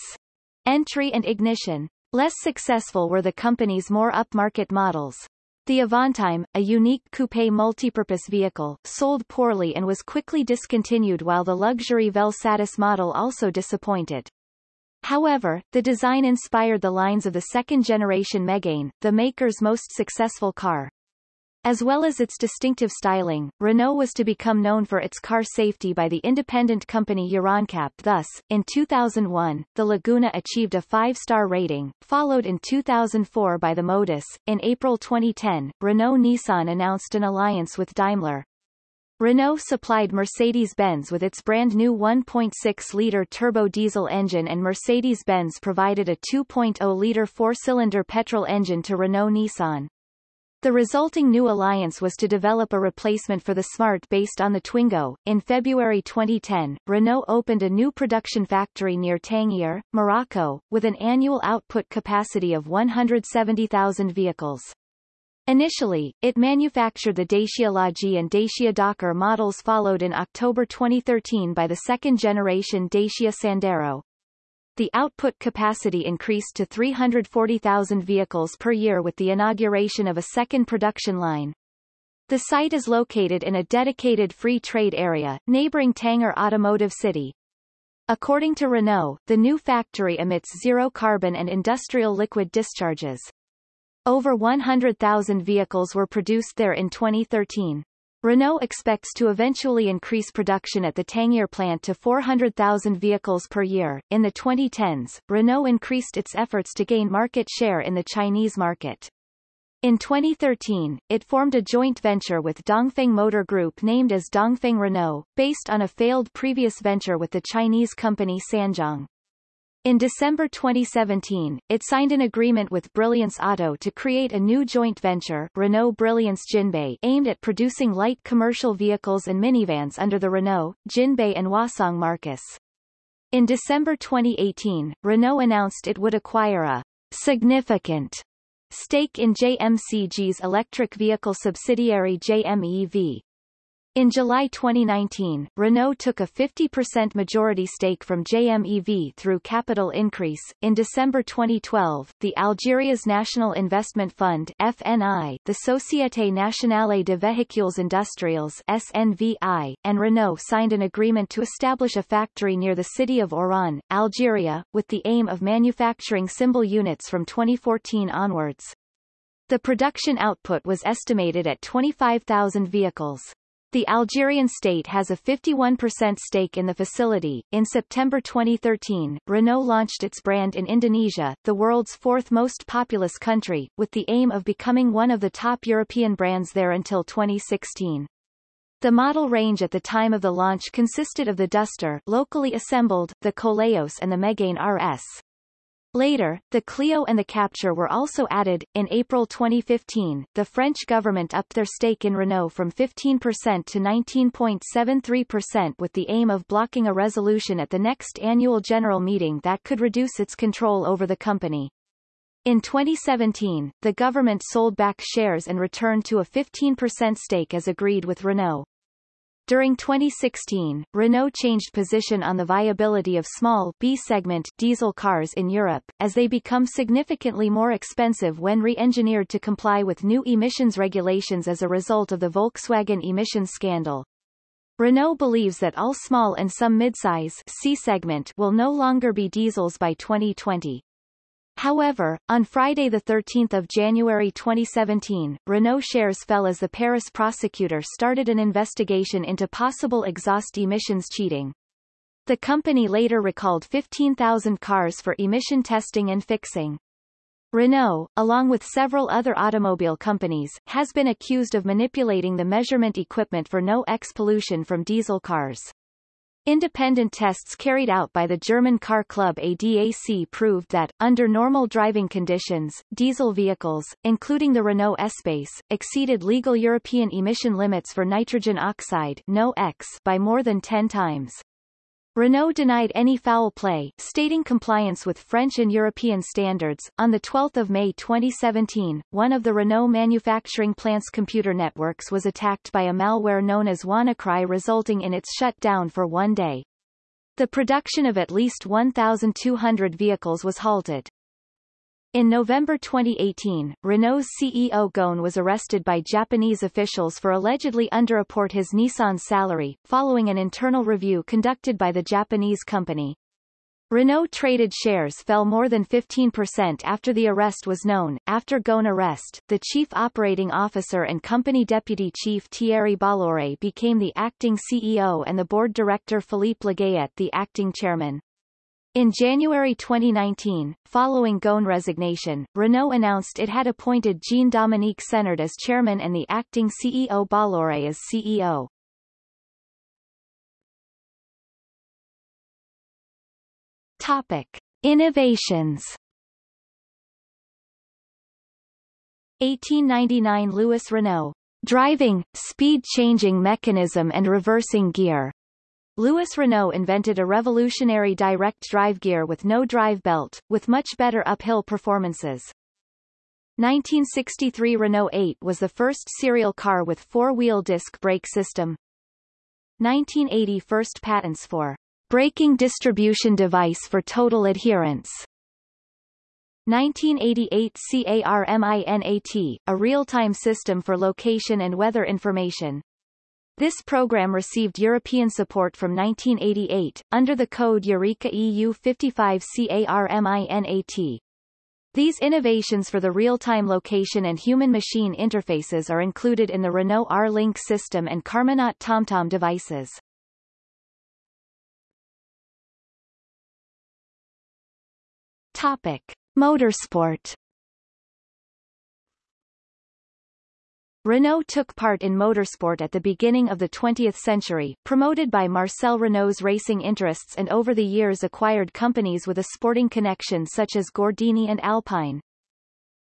Speaker 1: entry and ignition. Less successful were the company's more upmarket models. The Avantime, a unique coupe multipurpose vehicle, sold poorly and was quickly discontinued while the luxury Vel Satis model also disappointed. However, the design inspired the lines of the second-generation Megane, the maker's most successful car. As well as its distinctive styling, Renault was to become known for its car safety by the independent company Euro NCAP. thus, in 2001, the Laguna achieved a five-star rating, followed in 2004 by the Modus. In April 2010, Renault-Nissan announced an alliance with Daimler, Renault supplied Mercedes-Benz with its brand new 1.6-litre turbo diesel engine and Mercedes-Benz provided a 2.0-litre four-cylinder petrol engine to Renault-Nissan. The resulting new alliance was to develop a replacement for the Smart based on the Twingo. In February 2010, Renault opened a new production factory near Tangier, Morocco, with an annual output capacity of 170,000 vehicles. Initially, it manufactured the Dacia Lodgy and Dacia Docker models followed in October 2013 by the second-generation Dacia Sandero. The output capacity increased to 340,000 vehicles per year with the inauguration of a second production line. The site is located in a dedicated free trade area, neighboring Tanger Automotive City. According to Renault, the new factory emits zero carbon and industrial liquid discharges. Over 100,000 vehicles were produced there in 2013. Renault expects to eventually increase production at the Tangier plant to 400,000 vehicles per year. In the 2010s, Renault increased its efforts to gain market share in the Chinese market. In 2013, it formed a joint venture with Dongfeng Motor Group named as Dongfeng Renault, based on a failed previous venture with the Chinese company Sanzhong. In December 2017, it signed an agreement with Brilliance Auto to create a new joint venture, Renault Brilliance Jinbei, aimed at producing light commercial vehicles and minivans under the Renault, Jinbei and Huasong marques. In December 2018, Renault announced it would acquire a significant stake in JMCG's electric vehicle subsidiary JMEV. In July 2019, Renault took a 50% majority stake from JMEV through capital increase. In December 2012, the Algeria's National Investment Fund (FNI), the Société Nationale de Véhicules Industriels (SNVI), and Renault signed an agreement to establish a factory near the city of Oran, Algeria, with the aim of manufacturing symbol units from 2014 onwards. The production output was estimated at 25,000 vehicles. The Algerian state has a 51% stake in the facility. In September 2013, Renault launched its brand in Indonesia, the world's fourth most populous country, with the aim of becoming one of the top European brands there until 2016. The model range at the time of the launch consisted of the Duster locally assembled, the Koleos and the Megane RS. Later, the Clio and the Captur were also added. In April 2015, the French government upped their stake in Renault from 15% to 19.73% with the aim of blocking a resolution at the next annual general meeting that could reduce its control over the company. In 2017, the government sold back shares and returned to a 15% stake as agreed with Renault. During 2016, Renault changed position on the viability of small B-segment diesel cars in Europe, as they become significantly more expensive when re-engineered to comply with new emissions regulations as a result of the Volkswagen emissions scandal. Renault believes that all small and some midsize C-segment will no longer be diesels by 2020. However, on Friday 13 January 2017, Renault shares fell as the Paris prosecutor started an investigation into possible exhaust emissions cheating. The company later recalled 15,000 cars for emission testing and fixing. Renault, along with several other automobile companies, has been accused of manipulating the measurement equipment for NOx pollution from diesel cars. Independent tests carried out by the German car club ADAC proved that, under normal driving conditions, diesel vehicles, including the Renault Espace, exceeded legal European emission limits for nitrogen oxide by more than 10 times. Renault denied any foul play, stating compliance with French and European standards. On 12 May 2017, one of the Renault manufacturing plant's computer networks was attacked by a malware known as WannaCry resulting in its shutdown for one day. The production of at least 1,200 vehicles was halted. In November 2018, Renault's CEO Ghosn was arrested by Japanese officials for allegedly underreport his Nissan salary, following an internal review conducted by the Japanese company. Renault traded shares fell more than 15% after the arrest was known. After Ghosn arrest, the chief operating officer and company deputy chief Thierry Bolloré became the acting CEO and the board director Philippe Lagayette the acting chairman. In January 2019, following Ghosn resignation, Renault announced it had appointed Jean-Dominique Senard as chairman and the acting CEO Bolloré as CEO. Topic. Innovations 1899 Louis Renault. Driving, speed-changing mechanism and reversing gear. Louis Renault invented a revolutionary direct drive gear with no drive belt, with much better uphill performances. 1963 Renault 8 was the first serial car with four-wheel disc brake system. 1980 First patents for braking distribution device for total adherence. 1988 CARMINAT, a real-time system for location and weather information. This program received European support from 1988, under the code Eureka EU 55 CARMINAT. These innovations for the real-time location and human-machine interfaces are included in the Renault R-Link system and Carminat TomTom devices. Topic. Motorsport Renault took part in motorsport at the beginning of the 20th century, promoted by Marcel Renault's racing interests and over the years acquired companies with a sporting connection such as Gordini and Alpine.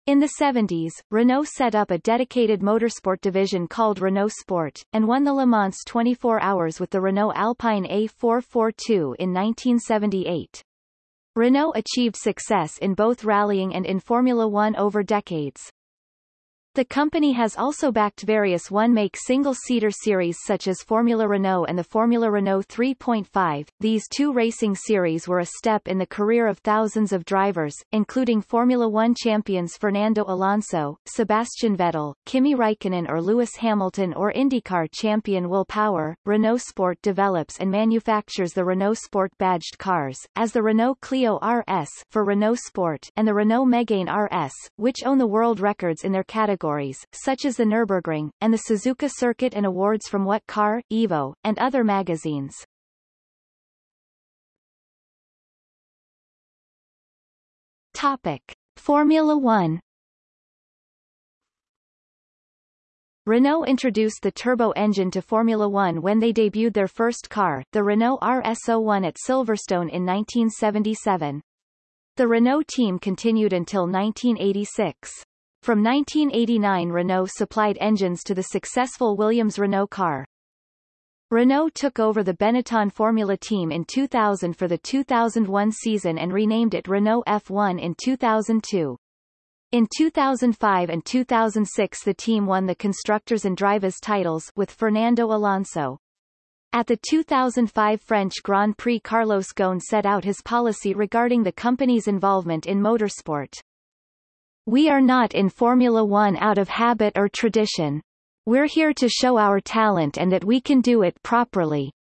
Speaker 1: In the 70s, Renault set up a dedicated motorsport division called Renault Sport, and won the Le Mans 24 Hours with the Renault Alpine A442 in 1978. Renault achieved success in both rallying and in Formula One over decades. The company has also backed various one-make single-seater series such as Formula Renault and the Formula Renault 3.5. These two racing series were a step in the career of thousands of drivers, including Formula One champions Fernando Alonso, Sebastian Vettel, Kimi Raikkonen or Lewis Hamilton or IndyCar champion Will Power. Renault Sport develops and manufactures the Renault Sport badged cars, as the Renault Clio RS for Renault Sport and the Renault Megane RS, which own the world records in their category categories, such as the Nürburgring, and the Suzuka Circuit and awards from What Car, Evo, and other magazines. Topic. Formula One Renault introduced the turbo engine to Formula One when they debuted their first car, the Renault RS01 at Silverstone in 1977. The Renault team continued until 1986. From 1989 Renault supplied engines to the successful Williams-Renault car. Renault took over the Benetton Formula team in 2000 for the 2001 season and renamed it Renault F1 in 2002. In 2005 and 2006 the team won the Constructors and Drivers titles with Fernando Alonso. At the 2005 French Grand Prix Carlos Ghosn set out his policy regarding the company's involvement in motorsport. We are not in Formula One out of habit or tradition. We're here to show our talent and that we can do it properly.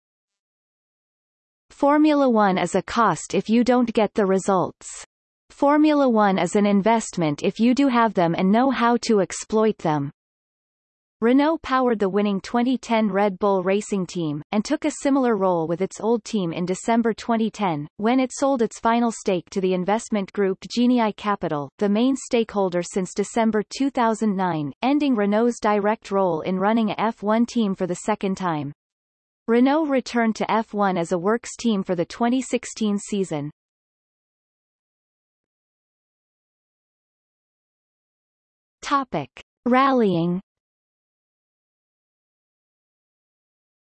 Speaker 1: Formula One is a cost if you don't get the results. Formula One is an investment if you do have them and know how to exploit them. Renault powered the winning 2010 Red Bull Racing Team, and took a similar role with its old team in December 2010, when it sold its final stake to the investment group Genii Capital, the main stakeholder since December 2009, ending Renault's direct role in running a F1 team for the second time. Renault returned to F1 as a works team for the 2016 season. Topic. Rallying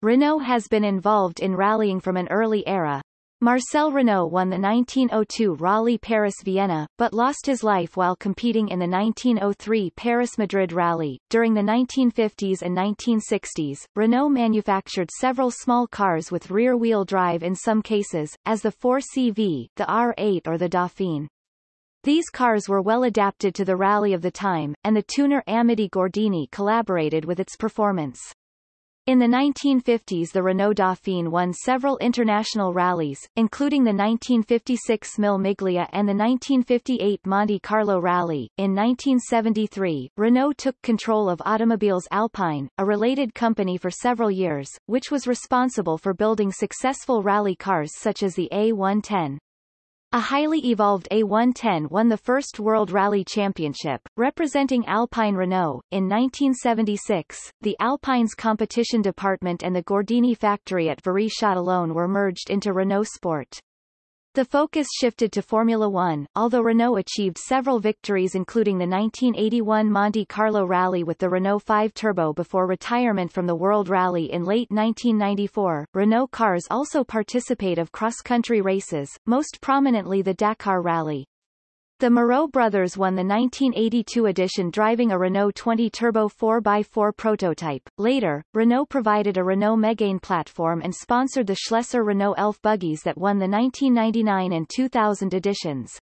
Speaker 1: Renault has been involved in rallying from an early era. Marcel Renault won the 1902 Rally Paris-Vienna, but lost his life while competing in the 1903 Paris-Madrid Rally. During the 1950s and 1960s, Renault manufactured several small cars with rear-wheel drive in some cases, as the 4CV, the R8 or the Dauphine. These cars were well adapted to the rally of the time, and the tuner Amedeo Gordini collaborated with its performance. In the 1950s the Renault Dauphine won several international rallies, including the 1956 Mille Miglia and the 1958 Monte Carlo Rally. In 1973, Renault took control of Automobiles Alpine, a related company for several years, which was responsible for building successful rally cars such as the A110. A highly evolved A110 won the first World Rally Championship, representing Alpine Renault. In 1976, the Alpine's competition department and the Gordini factory at Viry-Châtillon were merged into Renault Sport. The focus shifted to Formula One, although Renault achieved several victories including the 1981 Monte Carlo Rally with the Renault 5 Turbo before retirement from the World Rally in late 1994. Renault cars also participate of cross-country races, most prominently the Dakar Rally. The Moreau brothers won the 1982 edition driving a Renault 20 Turbo 4x4 prototype. Later, Renault provided a Renault Megane platform and sponsored the Schlesser Renault Elf buggies that won the 1999 and 2000 editions.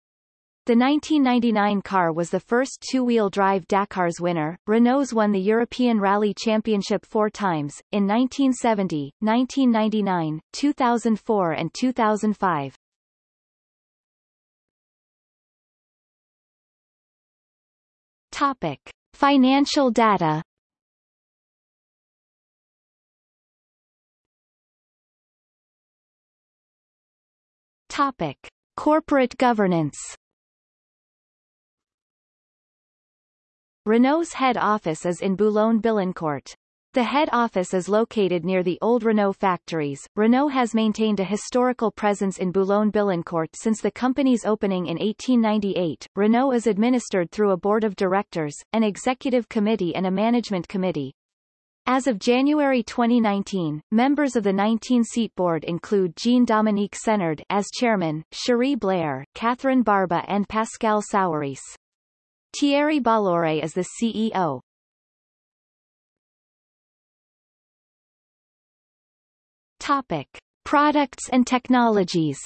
Speaker 1: The 1999 car was the first two-wheel drive Dakar's winner. Renault's won the European Rally Championship four times, in 1970, 1999, 2004 and 2005. Topic. Financial data Topic. Corporate governance Renault's head office is in Boulogne-Billancourt. The head office is located near the old Renault factories. Renault has maintained a historical presence in Boulogne-Billancourt since the company's opening in 1898. Renault is administered through a board of directors, an executive committee and a management committee. As of January 2019, members of the 19-seat board include Jean-Dominique Senard as chairman, Cherie Blair, Catherine Barba and Pascale Sourisse. Thierry Bolloré is the CEO. Topic: Products and technologies.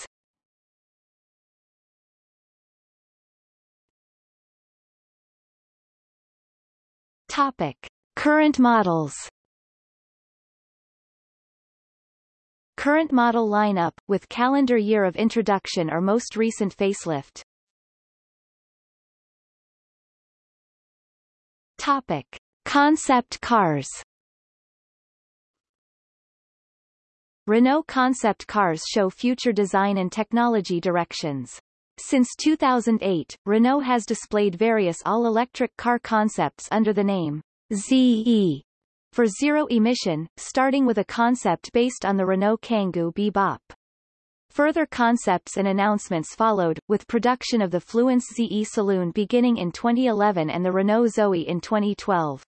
Speaker 1: Topic: Current models. Current model lineup, with calendar year of introduction or most recent facelift. Topic: Concept cars. Renault concept cars show future design and technology directions. Since 2008, Renault has displayed various all-electric car concepts under the name ZE for zero emission, starting with a concept based on the Renault Kangoo Bebop. Further concepts and announcements followed, with production of the Fluence ZE Saloon beginning in 2011 and the Renault Zoe in 2012.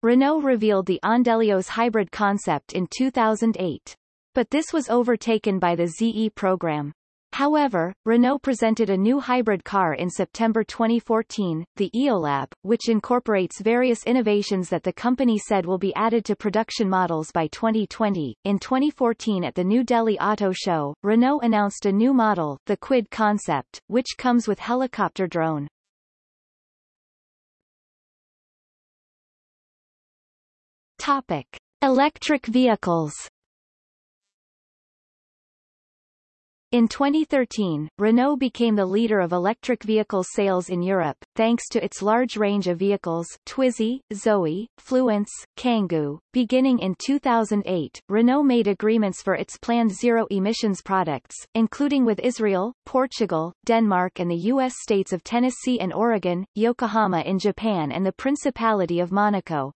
Speaker 1: Renault revealed the Ondelios hybrid concept in 2008. But this was overtaken by the ZE program. However, Renault presented a new hybrid car in September 2014, the Eolab, which incorporates various innovations that the company said will be added to production models by 2020. In 2014 at the New Delhi Auto Show, Renault announced a new model, the Kwid concept, which comes with helicopter drone. Topic: Electric vehicles. In 2013, Renault became the leader of electric vehicle sales in Europe, thanks to its large range of vehicles Twizy, Zoe, Fluence, Kangoo. Beginning in 2008, Renault made agreements for its planned zero-emissions products, including with Israel, Portugal, Denmark and the U.S. states of Tennessee and Oregon, Yokohama in Japan and the Principality of Monaco.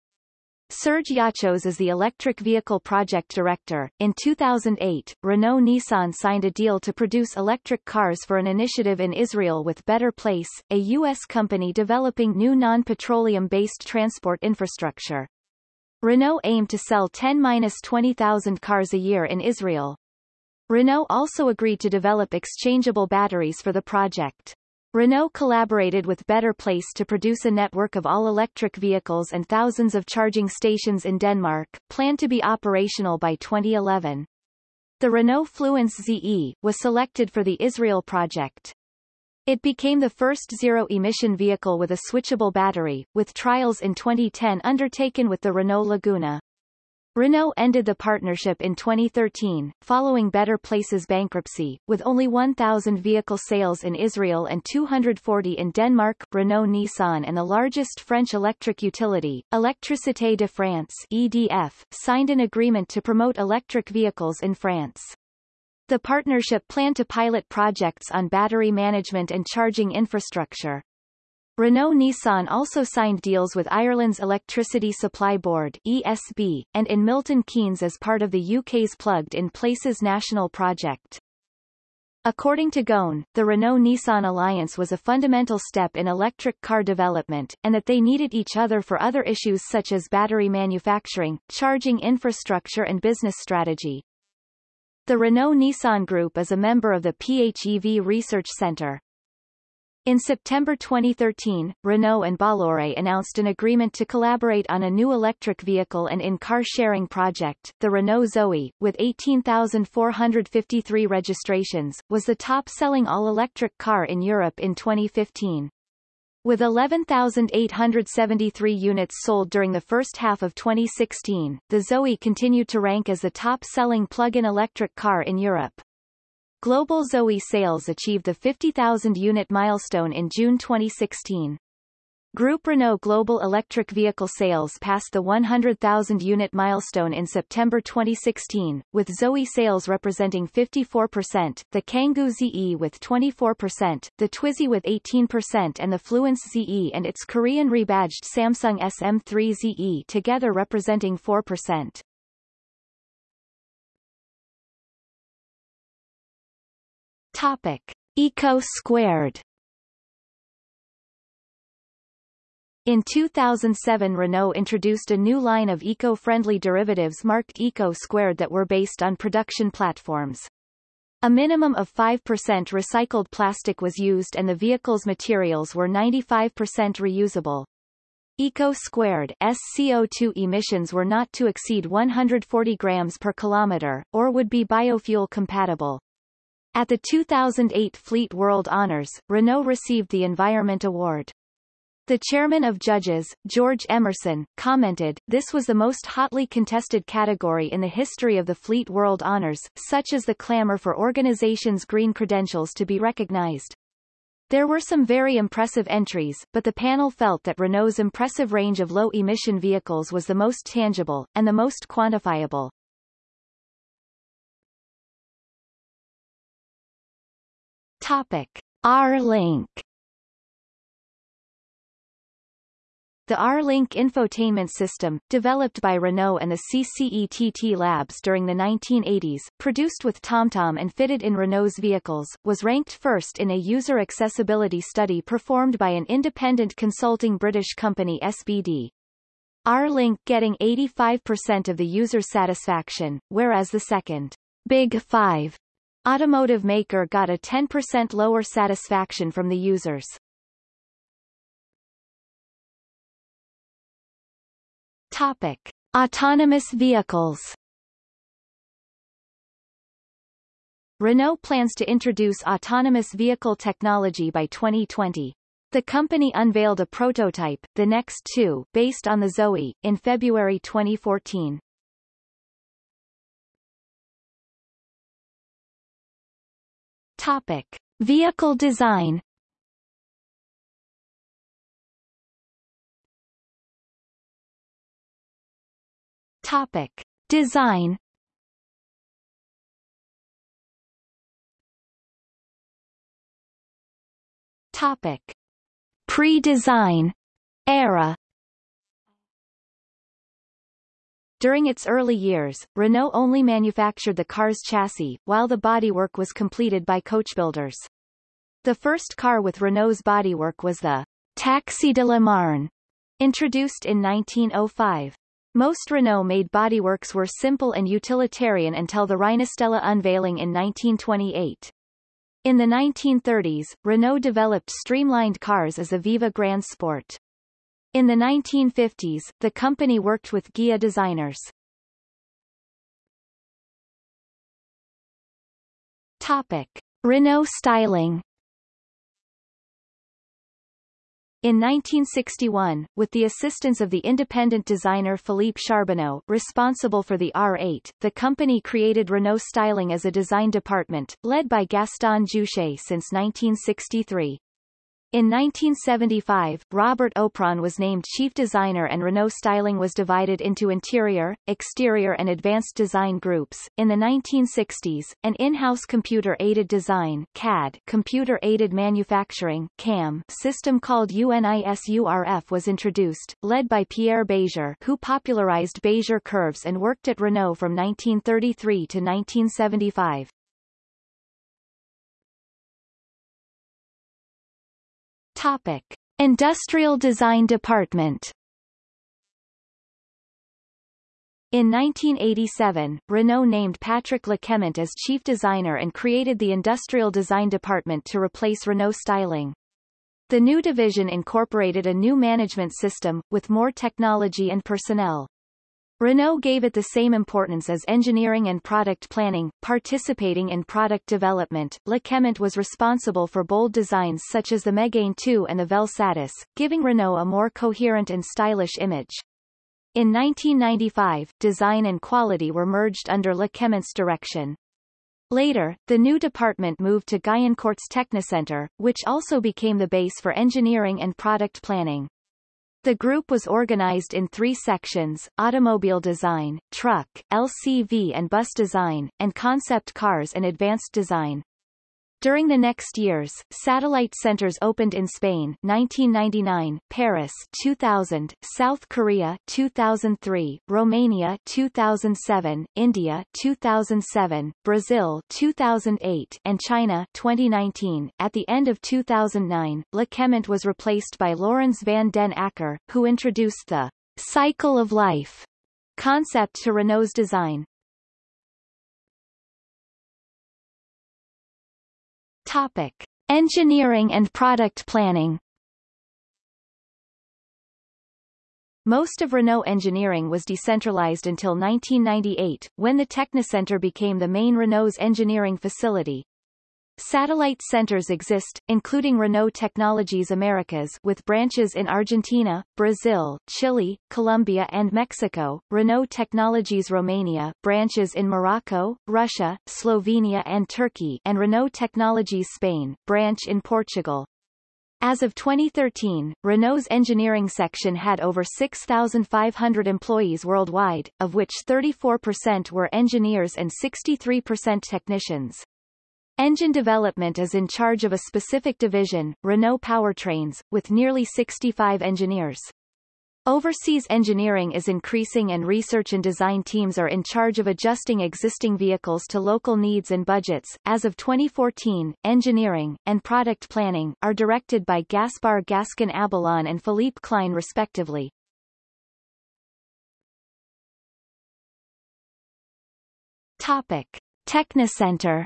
Speaker 1: Serge Yoccoz is the electric vehicle project director. In 2008, Renault Nissan signed a deal to produce electric cars for an initiative in Israel with Better Place, a U.S. company developing new non-petroleum-based transport infrastructure. Renault aimed to sell 10-20,000 cars a year in Israel. Renault also agreed to develop exchangeable batteries for the project. Renault collaborated with Better Place to produce a network of all-electric vehicles and thousands of charging stations in Denmark, planned to be operational by 2011. The Renault Fluence ZE, was selected for the Israel project. It became the first zero-emission vehicle with a switchable battery, with trials in 2010 undertaken with the Renault Laguna. Renault ended the partnership in 2013, following Better Place's bankruptcy, with only 1,000 vehicle sales in Israel and 240 in Denmark. Renault Nissan and the largest French electric utility, Électricité de France EDF, signed an agreement to promote electric vehicles in France. The partnership planned to pilot projects on battery management and charging infrastructure. Renault Nissan also signed deals with Ireland's Electricity Supply Board ESB, and in Milton Keynes as part of the UK's Plugged in Places national project. According to Ghosn, the Renault-Nissan alliance was a fundamental step in electric car development, and that they needed each other for other issues such as battery manufacturing, charging infrastructure and business strategy. The Renault-Nissan Group is a member of the PHEV Research Center. In September 2013, Renault and Bolloré announced an agreement to collaborate on a new electric vehicle and in-car sharing project. The Renault Zoe, with 18,453 registrations, was the top-selling all-electric car in Europe in 2015. With 11,873 units sold during the first half of 2016, the Zoe continued to rank as the top-selling plug-in electric car in Europe. Global Zoe sales achieved the 50,000 unit milestone in June 2016. Group Renault global electric vehicle sales passed the 100,000 unit milestone in September 2016, with Zoe sales representing 54%, the Kangoo ZE with 24%, the Twizy with 18% and the Fluence ZE and its Korean rebadged Samsung SM3 ZE together representing 4%. Topic. Eco Squared In 2007 Renault introduced a new line of eco-friendly derivatives marked Eco Squared that were based on production platforms. A minimum of 5% recycled plastic was used and the vehicle's materials were 95% reusable. Eco Squared SCO2 emissions were not to exceed 140 grams per kilometer, or would be biofuel compatible. At the 2008 Fleet World Honors, Renault received the Environment Award. The chairman of judges, George Emerson, commented, this was the most hotly contested category in the history of the Fleet World Honors, such as the clamor for organizations' green credentials to be recognized. There were some very impressive entries, but the panel felt that Renault's impressive range of low-emission vehicles was the most tangible, and the most quantifiable. Topic. R-Link The R-Link infotainment system, developed by Renault and the CCETT labs during the 1980s, produced with TomTom and fitted in Renault's vehicles, was ranked first in a user accessibility study performed by an independent consulting British company SBD. R-Link getting 85% of the user satisfaction, whereas the second, Big Five, automotive maker got a 10% lower satisfaction from the users. Topic. Autonomous vehicles Renault plans to introduce autonomous vehicle technology by 2020. The company unveiled a prototype, the Next 2, based on the Zoe, in February 2014. Topic. Vehicle design Topic. Design Topic. Pre-design era During its early years, Renault only manufactured the car's chassis, while the bodywork was completed by coachbuilders. The first car with Renault's bodywork was the Taxi de la Marne, introduced in 1905. Most Renault-made bodyworks were simple and utilitarian until the Reinastella unveiling in 1928. In the 1930s, Renault developed streamlined cars as the Viva Grand Sport. In the 1950s, the company worked with Ghia designers. Topic. Renault styling In 1961, with the assistance of the independent designer Philippe Charbonneau, responsible for the R8, the company created Renault Styling as a design department, led by Gaston Juchet since 1963. In 1975, Robert Opron was named chief designer and Renault Styling was divided into interior, exterior and advanced design groups. In the 1960s, an in-house computer-aided design CAD computer-aided manufacturing CAM system called UNISURF was introduced, led by Pierre Bézier who popularized Bézier curves and worked at Renault from 1933 to 1975. Topic. Industrial Design Department In 1987, Renault named Patrick Le Quément as chief designer and created the Industrial Design Department to replace Renault Styling. The new division incorporated a new management system, with more technology and personnel. Renault gave it the same importance as engineering and product planning, participating in product development. Le Quément was responsible for bold designs such as the Megane 2 and the Vel Satis, giving Renault a more coherent and stylish image. In 1995, design and quality were merged under Le Quément's direction. Later, the new department moved to Guyancourt's Technocentre, which also became the base for engineering and product planning. The group was organized in three sections, automobile design, truck, LCV and bus design, and concept cars and advanced design. During the next years, satellite centers opened in Spain 1999, Paris 2000, South Korea 2003, Romania 2007, India 2007, Brazil 2008, and China 2019. At the end of 2009, Le LeClement was replaced by Laurens van den Acker, who introduced the cycle of life concept to Renault's design. Topic. Engineering and product planning Most of Renault engineering was decentralized until 1998, when the Technocentre became the main Renault's engineering facility. Satellite centers exist, including Renault Technologies Americas with branches in Argentina, Brazil, Chile, Colombia and Mexico, Renault Technologies Romania branches in Morocco, Russia, Slovenia and Turkey and Renault Technologies Spain branch in Portugal. As of 2013, Renault's engineering section had over 6,500 employees worldwide, of which 34% were engineers and 63% technicians. Engine development is in charge of a specific division, Renault Powertrains, with nearly 65 engineers. Overseas engineering is increasing and research and design teams are in charge of adjusting existing vehicles to local needs and budgets. As of 2014, engineering and product planning are directed by Gaspar Gascon Abellán and Philippe Klein respectively. Topic: Technocentre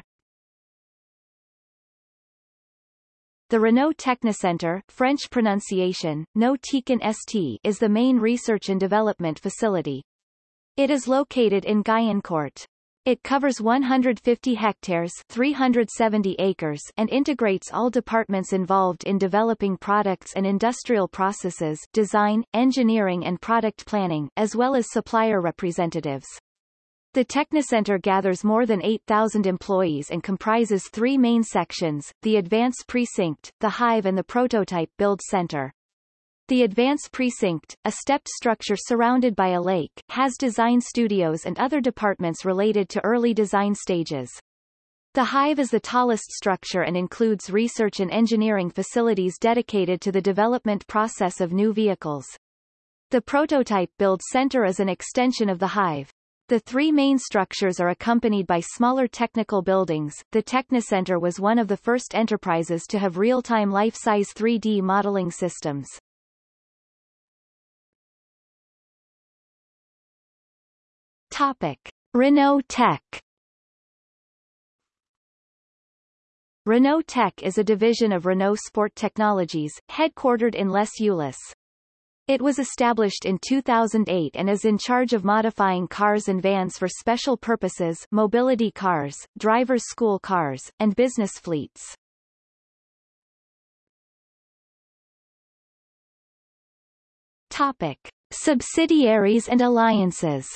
Speaker 1: The Renault Technocentre French pronunciation, no ST is the main research and development facility. It is located in Guyancourt. It covers 150 hectares 370 acres and integrates all departments involved in developing products and industrial processes design, engineering and product planning, as well as supplier representatives. The Technocentre gathers more than 8,000 employees and comprises three main sections, the Advance Precinct, the Hive and the Prototype Build Center. The Advance Precinct, a stepped structure surrounded by a lake, has design studios and other departments related to early design stages. The Hive is the tallest structure and includes research and engineering facilities dedicated to the development process of new vehicles. The Prototype Build Center is an extension of the Hive. The three main structures are accompanied by smaller technical buildings. The Technocentre was one of the first enterprises to have real-time life-size 3D modeling systems. Topic: Renault Tech Renault Tech is a division of Renault Sport Technologies, headquartered in Les Ulis. It was established in 2008 and is in charge of modifying cars and vans for special purposes mobility cars, driver's school cars, and business fleets. Topic. Subsidiaries and alliances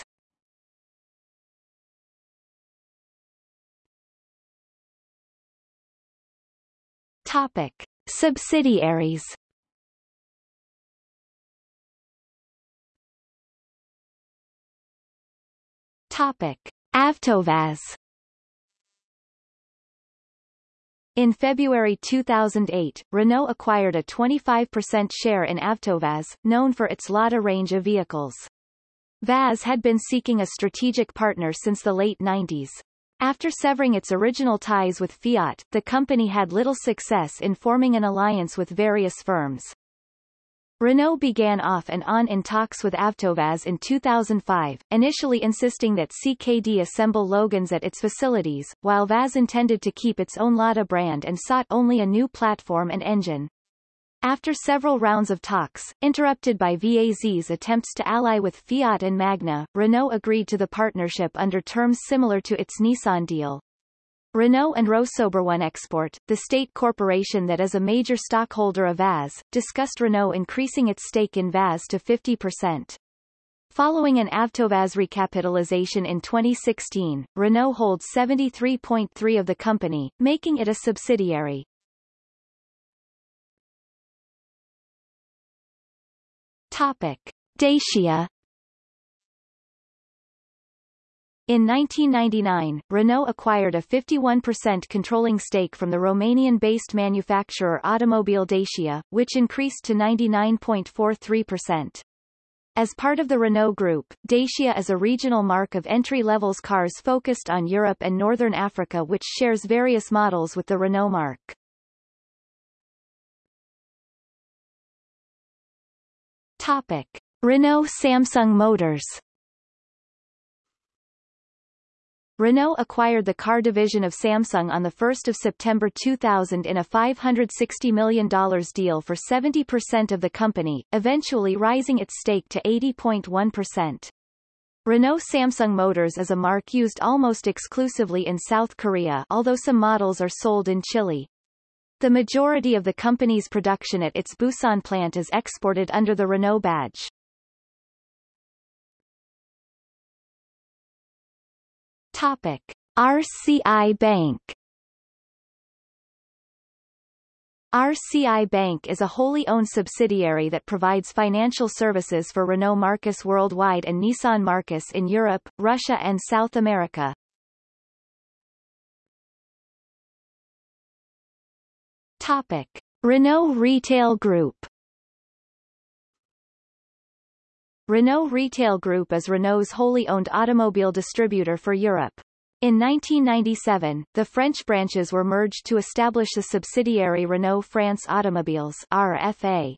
Speaker 1: Topic. Subsidiaries Topic: Avtovaz In February 2008, Renault acquired a 25% share in Avtovaz, known for its Lada range of vehicles. Vaz had been seeking a strategic partner since the late 90s. After severing its original ties with Fiat, the company had little success in forming an alliance with various firms. Renault began off and on in talks with Avtovaz in 2005, initially insisting that CKD assemble Logans at its facilities, while Vaz intended to keep its own Lada brand and sought only a new platform and engine. After several rounds of talks, interrupted by VAZ's attempts to ally with Fiat and Magna, Renault agreed to the partnership under terms similar to its Nissan deal. Renault and Export, the state corporation that is a major stockholder of VAZ, discussed Renault increasing its stake in VAZ to 50%. Following an Avtovaz recapitalization in 2016, Renault holds 73.3 of the company, making it a subsidiary. Topic. Dacia In 1999, Renault acquired a 51% controlling stake from the Romanian-based manufacturer Automobile Dacia, which increased to 99.43%. As part of the Renault Group, Dacia is a regional mark of entry-levels cars focused on Europe and Northern Africa which shares various models with the Renault marque. Topic. Renault Samsung Motors Renault acquired the car division of Samsung on 1 September 2000 in a $560 million deal for 70% of the company, eventually rising its stake to 80.1%. Renault Samsung Motors is a mark used almost exclusively in South Korea although some models are sold in Chile. The majority of the company's production at its Busan plant is exported under the Renault badge. Topic. RCI Bank RCI Bank is a wholly owned subsidiary that provides financial services for Renault Marques worldwide and Nissan Marques in Europe, Russia and South America. Topic. Renault Retail Group Renault Retail Group is Renault's wholly owned automobile distributor for Europe. In 1997, the French branches were merged to establish the subsidiary Renault France Automobiles RFA.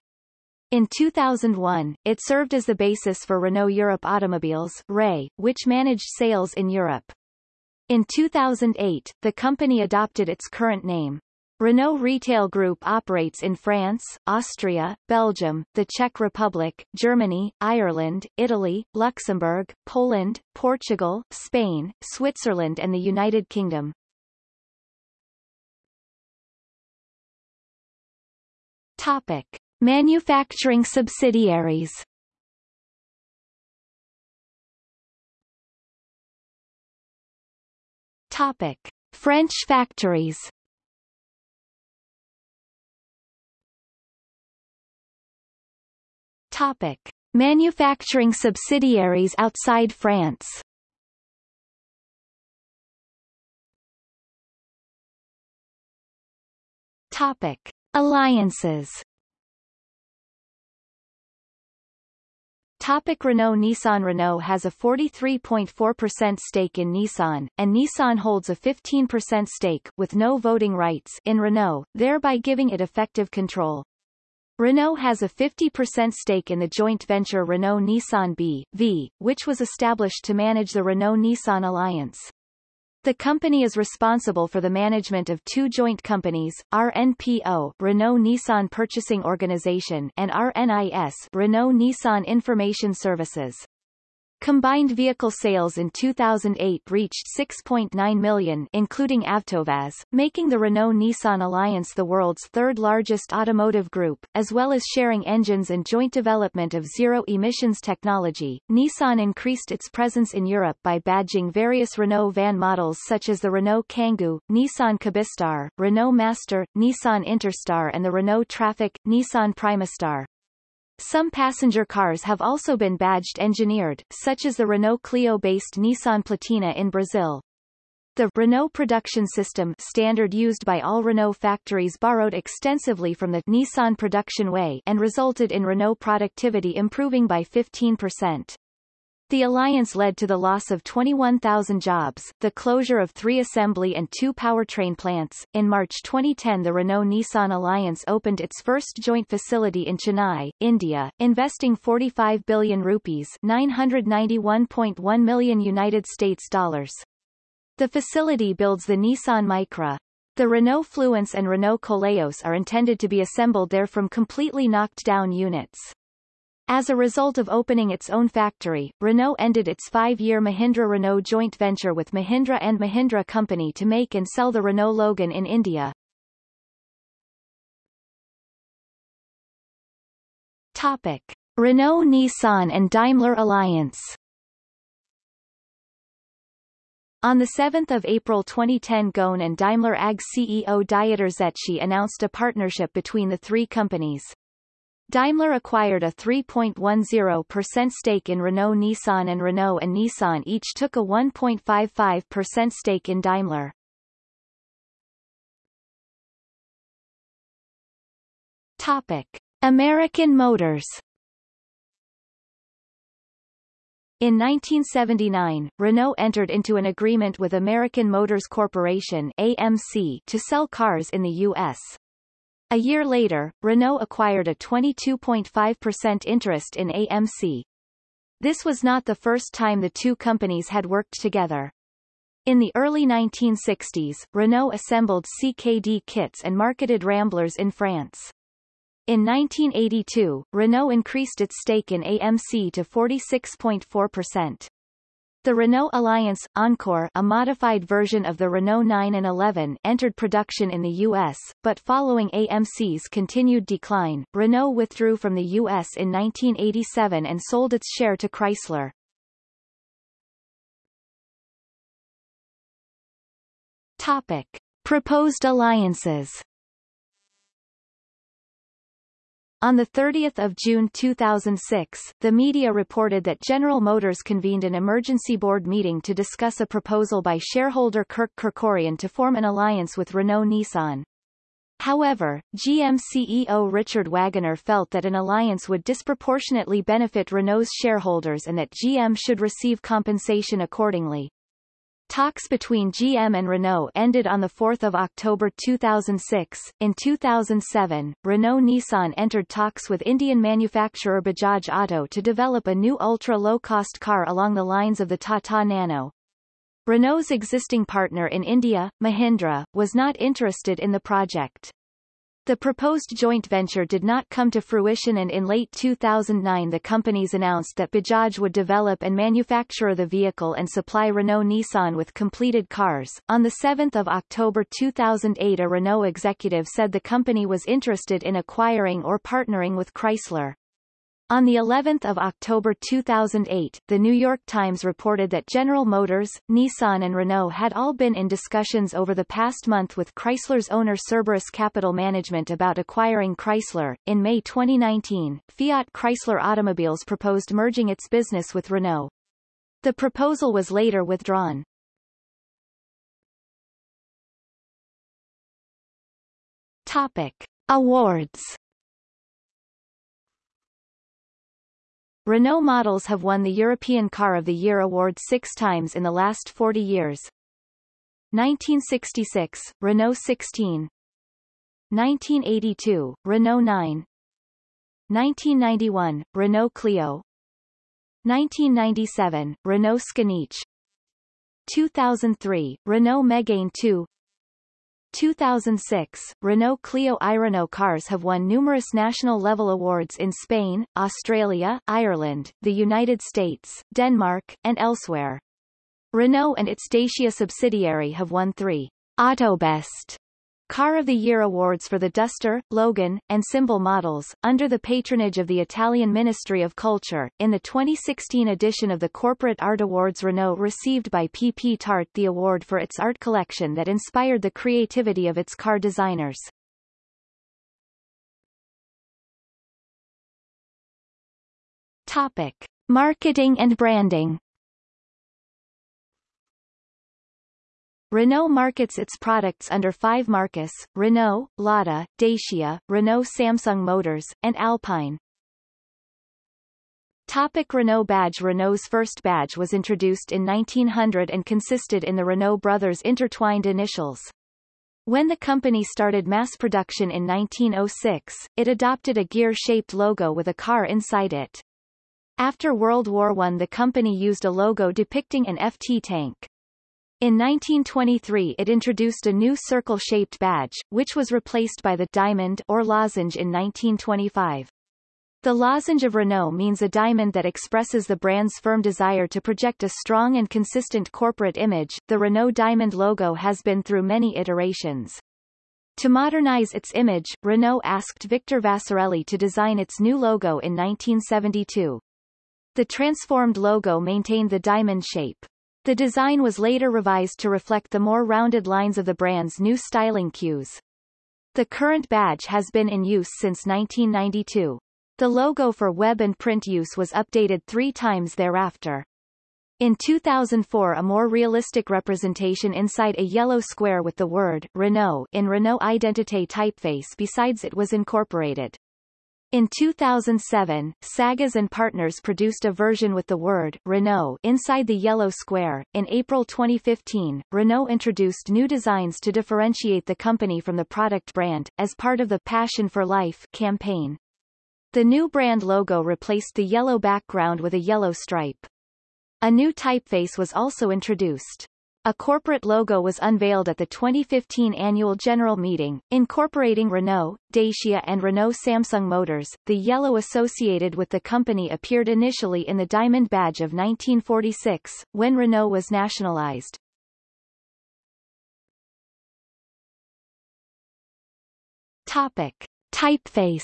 Speaker 1: In 2001, it served as the basis for Renault Europe Automobiles REA, which managed sales in Europe. In 2008, the company adopted its current name. Renault Retail Group operates in France, Austria, Belgium, the Czech Republic, Germany, Ireland, Italy, Luxembourg, Poland, Portugal, Spain, Switzerland and the United Kingdom. Topic. Manufacturing subsidiaries Topic. French factories Topic. Manufacturing subsidiaries outside France Topic. Alliances Topic Renault Nissan Renault has a 43.4% stake in Nissan, and Nissan holds a 15% stake with no voting rights in Renault, thereby giving it effective control. Renault has a 50% stake in the joint venture Renault-Nissan B.V., which was established to manage the Renault-Nissan alliance. The company is responsible for the management of two joint companies, RNPO Renault-Nissan Purchasing Organization and RNIS Renault-Nissan Information Services. Combined vehicle sales in 2008 reached 6.9 million including Avtovaz, making the Renault-Nissan alliance the world's third-largest automotive group, as well as sharing engines and joint development of zero-emissions technology. Nissan increased its presence in Europe by badging various Renault van models such as the Renault Kangoo, Nissan Kubistar, Renault Master, Nissan Interstar and the Renault Trafic, Nissan Primastar. Some passenger cars have also been badged engineered, such as the Renault Clio-based Nissan Platina in Brazil. The Renault production system standard used by all Renault factories borrowed extensively from the Nissan production way and resulted in Renault productivity improving by 15%. The alliance led to the loss of 21,000 jobs, the closure of three assembly and two powertrain plants. In March 2010 the Renault-Nissan alliance opened its first joint facility in Chennai, India, investing 45 billion rupees 991.1 million United States dollars. The facility builds the Nissan Micra. The Renault Fluence and Renault Koleos are intended to be assembled there from completely knocked down units. As a result of opening its own factory, Renault ended its five-year Mahindra-Renault joint venture with Mahindra and Mahindra Company to make and sell the Renault Logan in India. Topic. Renault-Nissan and Daimler Alliance On 7 April 2010 Ghosn and Daimler AG CEO Dieter Zetsche announced a partnership between the three companies. Daimler acquired a 3.10% stake in Renault Nissan and Renault and Nissan each took a 1.55% stake in Daimler. Topic. American Motors In 1979, Renault entered into an agreement with American Motors Corporation AMC to sell cars in the U.S. A year later, Renault acquired a 22.5% interest in AMC. This was not the first time the two companies had worked together. In the early 1960s, Renault assembled CKD kits and marketed Ramblers in France. In 1982, Renault increased its stake in AMC to 46.4%. The Renault Alliance Encore, a modified version of the Renault 9 and 11, entered production in the U.S., but following AMC's continued decline, Renault withdrew from the U.S. in 1987 and sold its share to Chrysler. Topic. Proposed alliances On 30 June 2006, the media reported that General Motors convened an emergency board meeting to discuss a proposal by shareholder Kirk Kerkorian to form an alliance with Renault-Nissan. However, GM CEO Richard Wagoner felt that an alliance would disproportionately benefit Renault's shareholders and that GM should receive compensation accordingly. Talks between GM and Renault ended on 4 October 2006. In 2007, Renault-Nissan entered talks with Indian manufacturer Bajaj Auto to develop a new ultra-low-cost car along the lines of the Tata Nano. Renault's existing partner in India, Mahindra, was not interested in the project. The proposed joint venture did not come to fruition and in late 2009 the companies announced that Bajaj would develop and manufacture the vehicle and supply Renault-Nissan with completed cars. On 7 October 2008 a Renault executive said the company was interested in acquiring or partnering with Chrysler. On the 11th of October 2008, The New York Times reported that General Motors, Nissan and Renault had all been in discussions over the past month with Chrysler's owner Cerberus Capital Management about acquiring Chrysler. In May 2019, Fiat Chrysler Automobiles proposed merging its business with Renault. The proposal was later withdrawn. Topic. Awards Renault models have won the European Car of the Year award six times in the last 40 years. 1966, Renault 16 1982, Renault 9 1991, Renault Clio. 1997, Renault Scénic 2003, Renault Megane 2 2006, Renault Clio i Renault cars have won numerous national-level awards in Spain, Australia, Ireland, the United States, Denmark, and elsewhere. Renault and its Dacia subsidiary have won three Autobest Car of the Year awards for the Duster, Logan, and Symbol models, under the patronage of the Italian Ministry of Culture. In the 2016 edition of the Corporate Art Awards Renault received by P.P. Tart the award for its art collection that inspired the creativity of its car designers. Topic. Marketing and branding Renault markets its products under five marques, Renault, Lada, Dacia, Renault Samsung Motors, and Alpine. Topic Renault badge Renault's first badge was introduced in 1900 and consisted in the Renault brothers' intertwined initials. When the company started mass production in 1906, it adopted a gear-shaped logo with a car inside it. After World War I the company used a logo depicting an FT tank. In 1923 it introduced a new circle-shaped badge, which was replaced by the diamond or lozenge in 1925. The lozenge of Renault means a diamond that expresses the brand's firm desire to project a strong and consistent corporate image. The Renault diamond logo has been through many iterations. To modernize its image, Renault asked Victor Vasarely to design its new logo in 1972. The transformed logo maintained the diamond shape. The design was later revised to reflect the more rounded lines of the brand's new styling cues. The current badge has been in use since 1992. The logo for web and print use was updated three times thereafter. In 2004 a more realistic representation inside a yellow square with the word Renault in Renault Identité typeface besides it was incorporated. In 2007, Saguez and Partners produced a version with the word Renault inside the yellow square. In April 2015, Renault introduced new designs to differentiate the company from the product brand, as part of the Passion for Life campaign. The new brand logo replaced the yellow background with a yellow stripe. A new typeface was also introduced. A corporate logo was unveiled at the 2015 annual general meeting, incorporating Renault, Dacia and Renault Samsung Motors. The yellow associated with the company appeared initially in the Diamond Badge of 1946, when Renault was nationalized. Topic. Typeface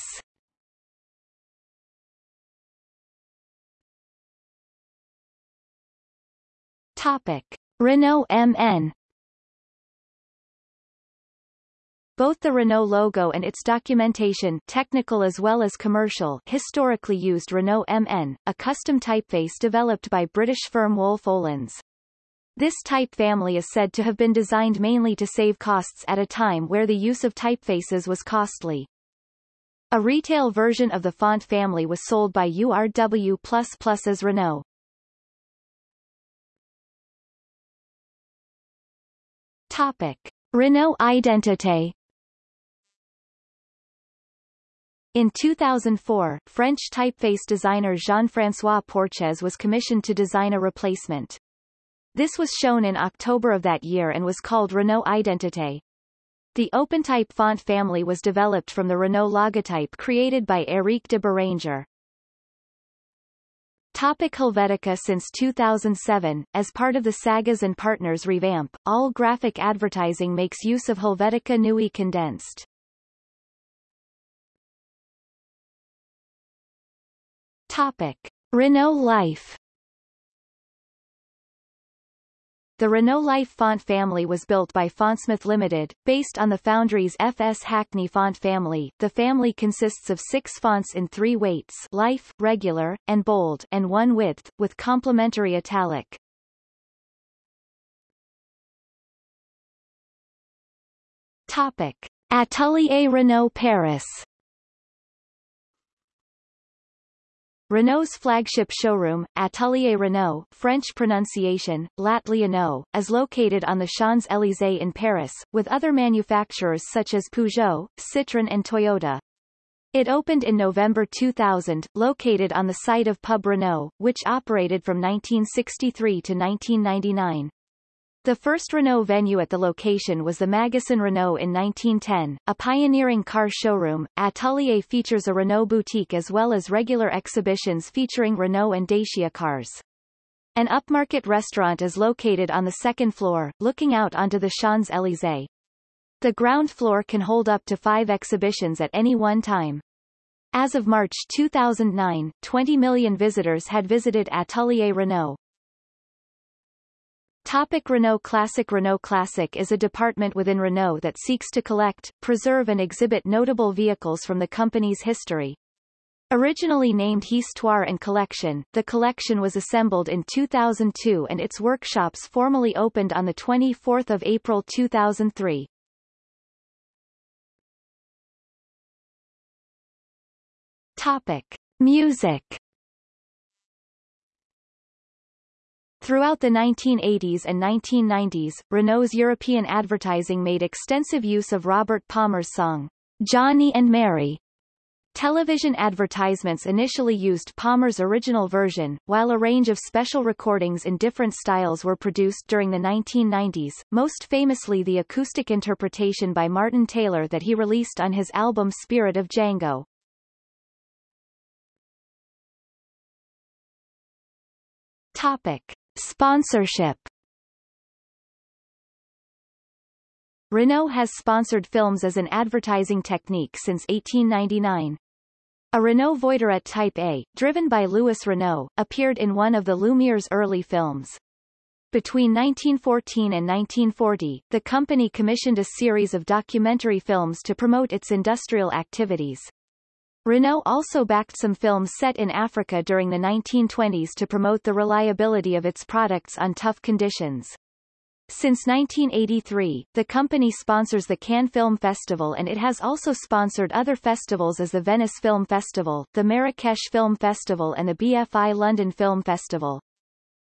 Speaker 1: Topic. Renault MN Both the Renault logo and its documentation technical as well as commercial historically used Renault MN, a custom typeface developed by British firm Wolff Olins. This type family is said to have been designed mainly to save costs at a time where the use of typefaces was costly. A retail version of the font family was sold by URW++ as Renault. Topic. Renault Identité In 2004, French typeface designer Jean-François Porchez was commissioned to design a replacement. This was shown in October of that year and was called Renault Identité. The OpenType font family was developed from the Renault logotype created by Éric de Beranger. Topic Helvetica Since 2007, as part of the Saguez and Partners revamp, all graphic advertising makes use of Helvetica Neue condensed. Topic. Renault Life The Renault Life font family was built by Fontsmith Limited, based on the Foundry's FS Hackney font family. The family consists of six fonts in three weights Life, Regular, and Bold and one width, with complementary italic. Topic. Atelier Renault Paris Renault's flagship showroom, Atelier Renault French pronunciation, is located on the Champs-Élysées in Paris, with other manufacturers such as Peugeot, Citroën and Toyota. It opened in November 2000, located on the site of Pub Renault, which operated from 1963 to 1999. The first Renault venue at the location was the Magasin Renault in 1910, a pioneering car showroom. Atelier features a Renault boutique as well as regular exhibitions featuring Renault and Dacia cars. An upmarket restaurant is located on the second floor, looking out onto the Champs-Élysées. The ground floor can hold up to five exhibitions at any one time. As of March 2009, 20 million visitors had visited Atelier Renault. Topic Renault Classic Renault Classic is a department within Renault that seeks to collect, preserve and exhibit notable vehicles from the company's history. Originally named Histoire and Collection, the collection was assembled in 2002 and its workshops formally opened on 24 April 2003. Topic. Music Throughout the 1980s and 1990s, Renault's European advertising made extensive use of Robert Palmer's song, Johnny and Mary. Television advertisements initially used Palmer's original version, while a range of special recordings in different styles were produced during the 1990s, most famously the acoustic interpretation by Martin Taylor that he released on his album Spirit of Django. Topic. Sponsorship Renault has sponsored films as an advertising technique since 1899. A Renault Voiturette Type A, driven by Louis Renault, appeared in one of the Lumiere's early films. Between 1914 and 1940, the company commissioned a series of documentary films to promote its industrial activities. Renault also backed some films set in Africa during the 1920s to promote the reliability of its products on tough conditions. Since 1983, the company sponsors the Cannes Film Festival and it has also sponsored other festivals as the Venice Film Festival, the Marrakesh Film Festival and the BFI London Film Festival.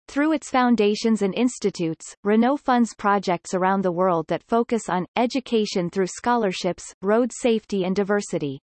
Speaker 1: Through its foundations and institutes, Renault funds projects around the world that focus on, education through scholarships, road safety and diversity.